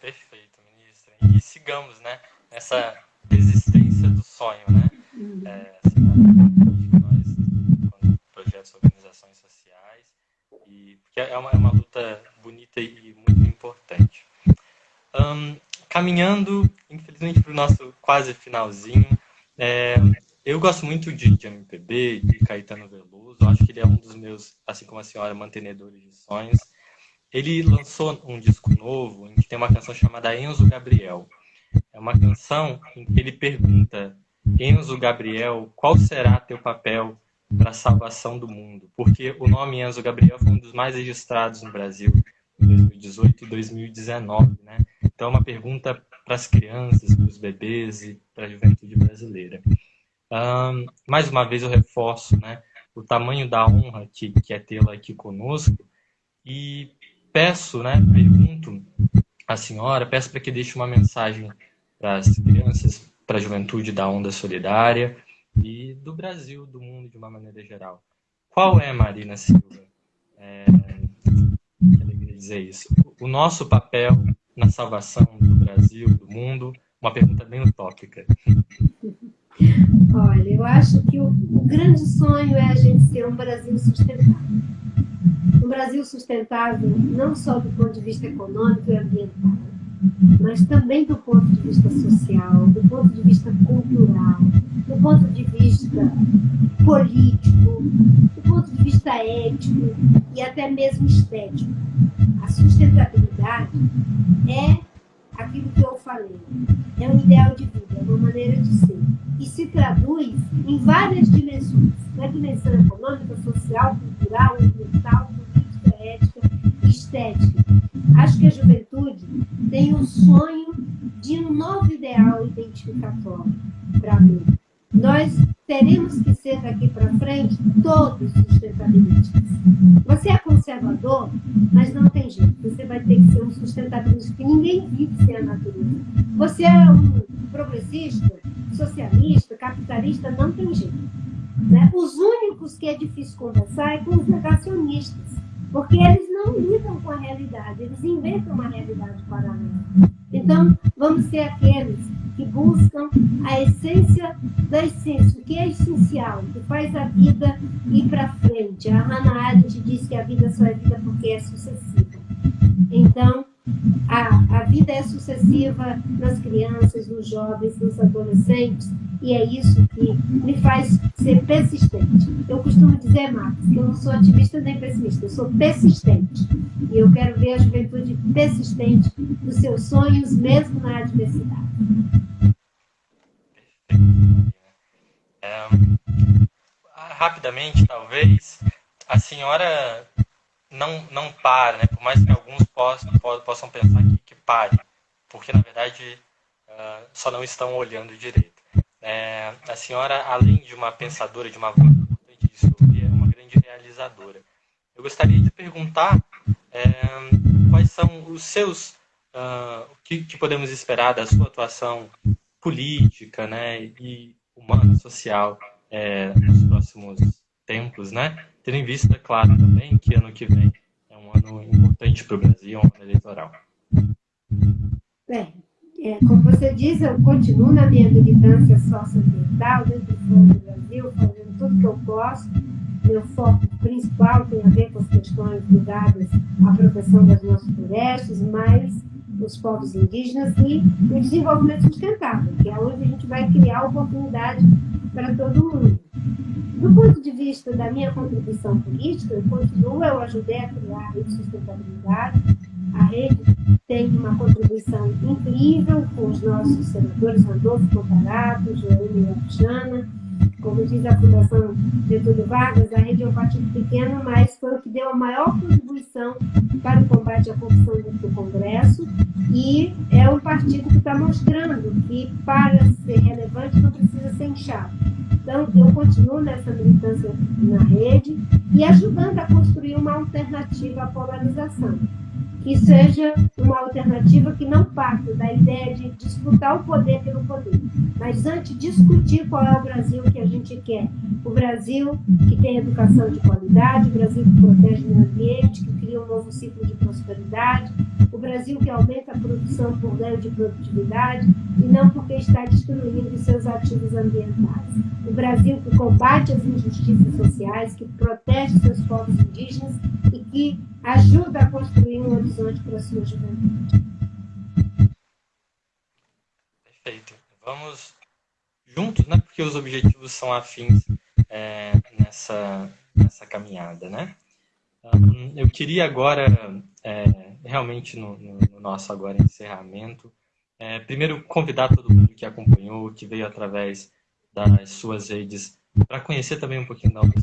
Perfeito, ministra. E sigamos, né? Essa resistência do sonho, né? Uhum. É, assim, nós, projetos, organizações sociais, e, porque é uma, é uma luta bonita e muito importante. Um, caminhando, infelizmente, para o nosso quase finalzinho, é, eu gosto muito de, de MPB, de Caetano Veloso, acho que ele é um dos meus, assim como a senhora, mantenedores de sonhos. Ele lançou um disco novo em que tem uma canção chamada Enzo Gabriel. É uma canção em que ele pergunta, Enzo Gabriel, qual será teu papel para a salvação do mundo? Porque o nome Enzo Gabriel foi um dos mais registrados no Brasil em 2018 e 2019, né? Então, é uma pergunta para as crianças, para os bebês e para a juventude brasileira. Um, mais uma vez eu reforço né, o tamanho da honra que, que é tê-la aqui conosco e peço, né, pergunto à senhora, peço para que deixe uma mensagem para as crianças, para a juventude da Onda Solidária e do Brasil, do mundo de uma maneira geral. Qual é, Marina Silva? É, que alegria dizer isso. O nosso papel na salvação do Brasil, do mundo, uma pergunta bem utópica. Olha, eu acho que o, o grande sonho é a gente ser um Brasil sustentável. Um Brasil sustentável não só do ponto de vista econômico e ambiental, mas também do ponto de vista social, do ponto de vista cultural, do ponto de vista político, do ponto de vista ético e até mesmo estético. A sustentabilidade é aquilo que eu falei, é um ideal de vida, é uma maneira de ser. E se traduz em várias dimensões, na dimensão econômica, social, cultural, ambiental, política, ética estética. Acho que a juventude tem o sonho de um novo ideal identificatório para mim. Nós teremos que ser daqui para frente todos sustentabilistas. Você é conservador, mas não tem jeito. Você vai ter que ser um sustentabilista, porque ninguém vive sem a natureza. Você é um progressista, socialista, capitalista, não tem jeito. Né? Os únicos que é difícil conversar é com os negacionistas, porque eles não lidam com a realidade, eles inventam uma realidade paralela. Então, vamos ser aqueles que buscam a essência da essência, o que é essencial, que faz a vida ir para frente. A Hannah Arendt diz que a vida só é vida porque é sucessiva. Então, a, a vida é sucessiva nas crianças, nos jovens, nos adolescentes, e é isso que me faz ser persistente. Eu costumo dizer, Marcos, que eu não sou otimista nem pessimista, eu sou persistente. E eu quero ver a juventude persistente dos seus sonhos, mesmo na adversidade. É, rapidamente, talvez, a senhora não, não para, né? por mais que alguns possam, possam pensar que, que pare, porque na verdade uh, só não estão olhando direito. É, a senhora, além de uma pensadora, de uma voz é uma grande realizadora. Eu gostaria de perguntar é, quais são os seus, uh, o que, que, podemos esperar da sua atuação política né, e humana, social, é, nos próximos tempos, né? Tendo em vista, claro, também que ano que vem é um ano importante para o Brasil, um ano eleitoral. Bem, é, como você diz, eu continuo na minha militância socioambiental, dentro do Brasil, fazendo tudo que eu posso. Meu foco principal tem a ver com as questões ligadas à proteção das nossas florestas, mas os povos indígenas e o desenvolvimento sustentável, que é onde a gente vai criar oportunidade para todo mundo. Do ponto de vista da minha contribuição política, eu continuo, eu ajudei a criar a rede de sustentabilidade. A rede tem uma contribuição incrível com os nossos senadores Randolfo Contarato, Joane Alexana, como diz a Fundação Getúlio Vargas, a rede é um partido pequeno, mas foi o que deu a maior contribuição para o combate à corrupção dentro do Congresso e é um partido que está mostrando que para ser relevante não precisa ser inchado. Então, eu continuo nessa militância na rede e ajudando a construir uma alternativa à polarização que seja uma alternativa que não parta da ideia de disputar o poder pelo poder, mas antes discutir qual é o Brasil que a gente quer. O Brasil que tem educação de qualidade, o Brasil que protege o meio ambiente, que cria um novo ciclo de prosperidade, o Brasil que aumenta a produção por ganho de produtividade e não porque está destruindo seus ativos ambientais. O Brasil que combate as injustiças sociais, que protege seus povos indígenas e que ajuda a construir um horizonte para a sua juventude. Perfeito. Vamos juntos, né? Porque os objetivos são afins é, nessa, nessa caminhada, né? Eu queria agora, é, realmente no, no, no, nosso agora encerramento, é, primeiro convidar todo mundo que acompanhou, que veio através das suas redes para conhecer também um pouquinho da onda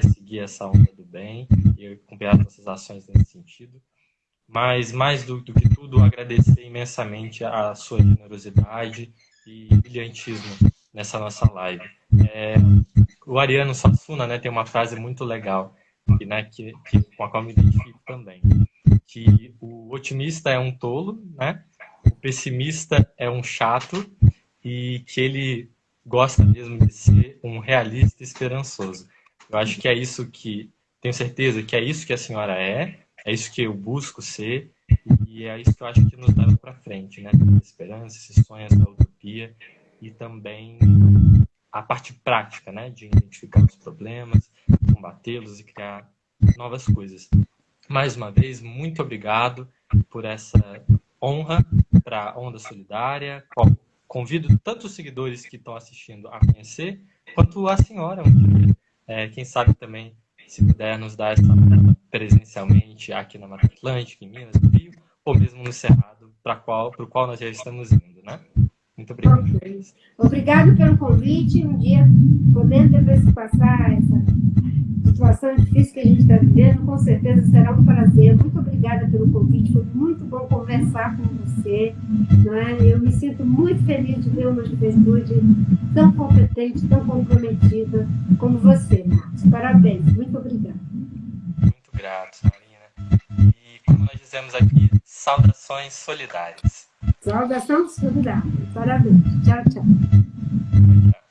seguir essa onda do bem e acompanhar nossas ações nesse sentido. Mas, mais do, do que tudo, agradecer imensamente a sua generosidade e brilhantismo nessa nossa live. É, o Ariano Sassuna né, tem uma frase muito legal, que, né, que, que, com a qual me identifico também, que o otimista é um tolo, né, o pessimista é um chato e que ele gosta mesmo de ser um realista esperançoso. Eu acho que é isso que, tenho certeza que é isso que a senhora é, é isso que eu busco ser, e é isso que eu acho que nos leva para frente, né? A esperança, esses sonhos da utopia, e também a parte prática, né? De identificar os problemas, combatê-los e criar novas coisas. Mais uma vez, muito obrigado por essa honra para a Onda Solidária, convido tanto os seguidores que estão assistindo a conhecer, quanto a senhora um dia. É, quem sabe também, se puder nos dar essa presencialmente aqui na Mata Atlântica, em Minas, no Rio, ou mesmo no Cerrado, para qual, o qual nós já estamos indo, né? Muito obrigado. Obrigado pelo convite. Um dia, podendo passar essa situação difícil que a gente está vivendo, com certeza será um prazer. Muito obrigada pelo convite, foi muito bom conversar com você. Né? Eu me sinto muito feliz de ver uma juventude tão competente, tão comprometida como você, Marcos. Parabéns, muito obrigada. Muito grato, Marina. E como nós dizemos aqui, saudações solidárias. Saudações solidárias. Parabéns. Tchau, tchau. tchau.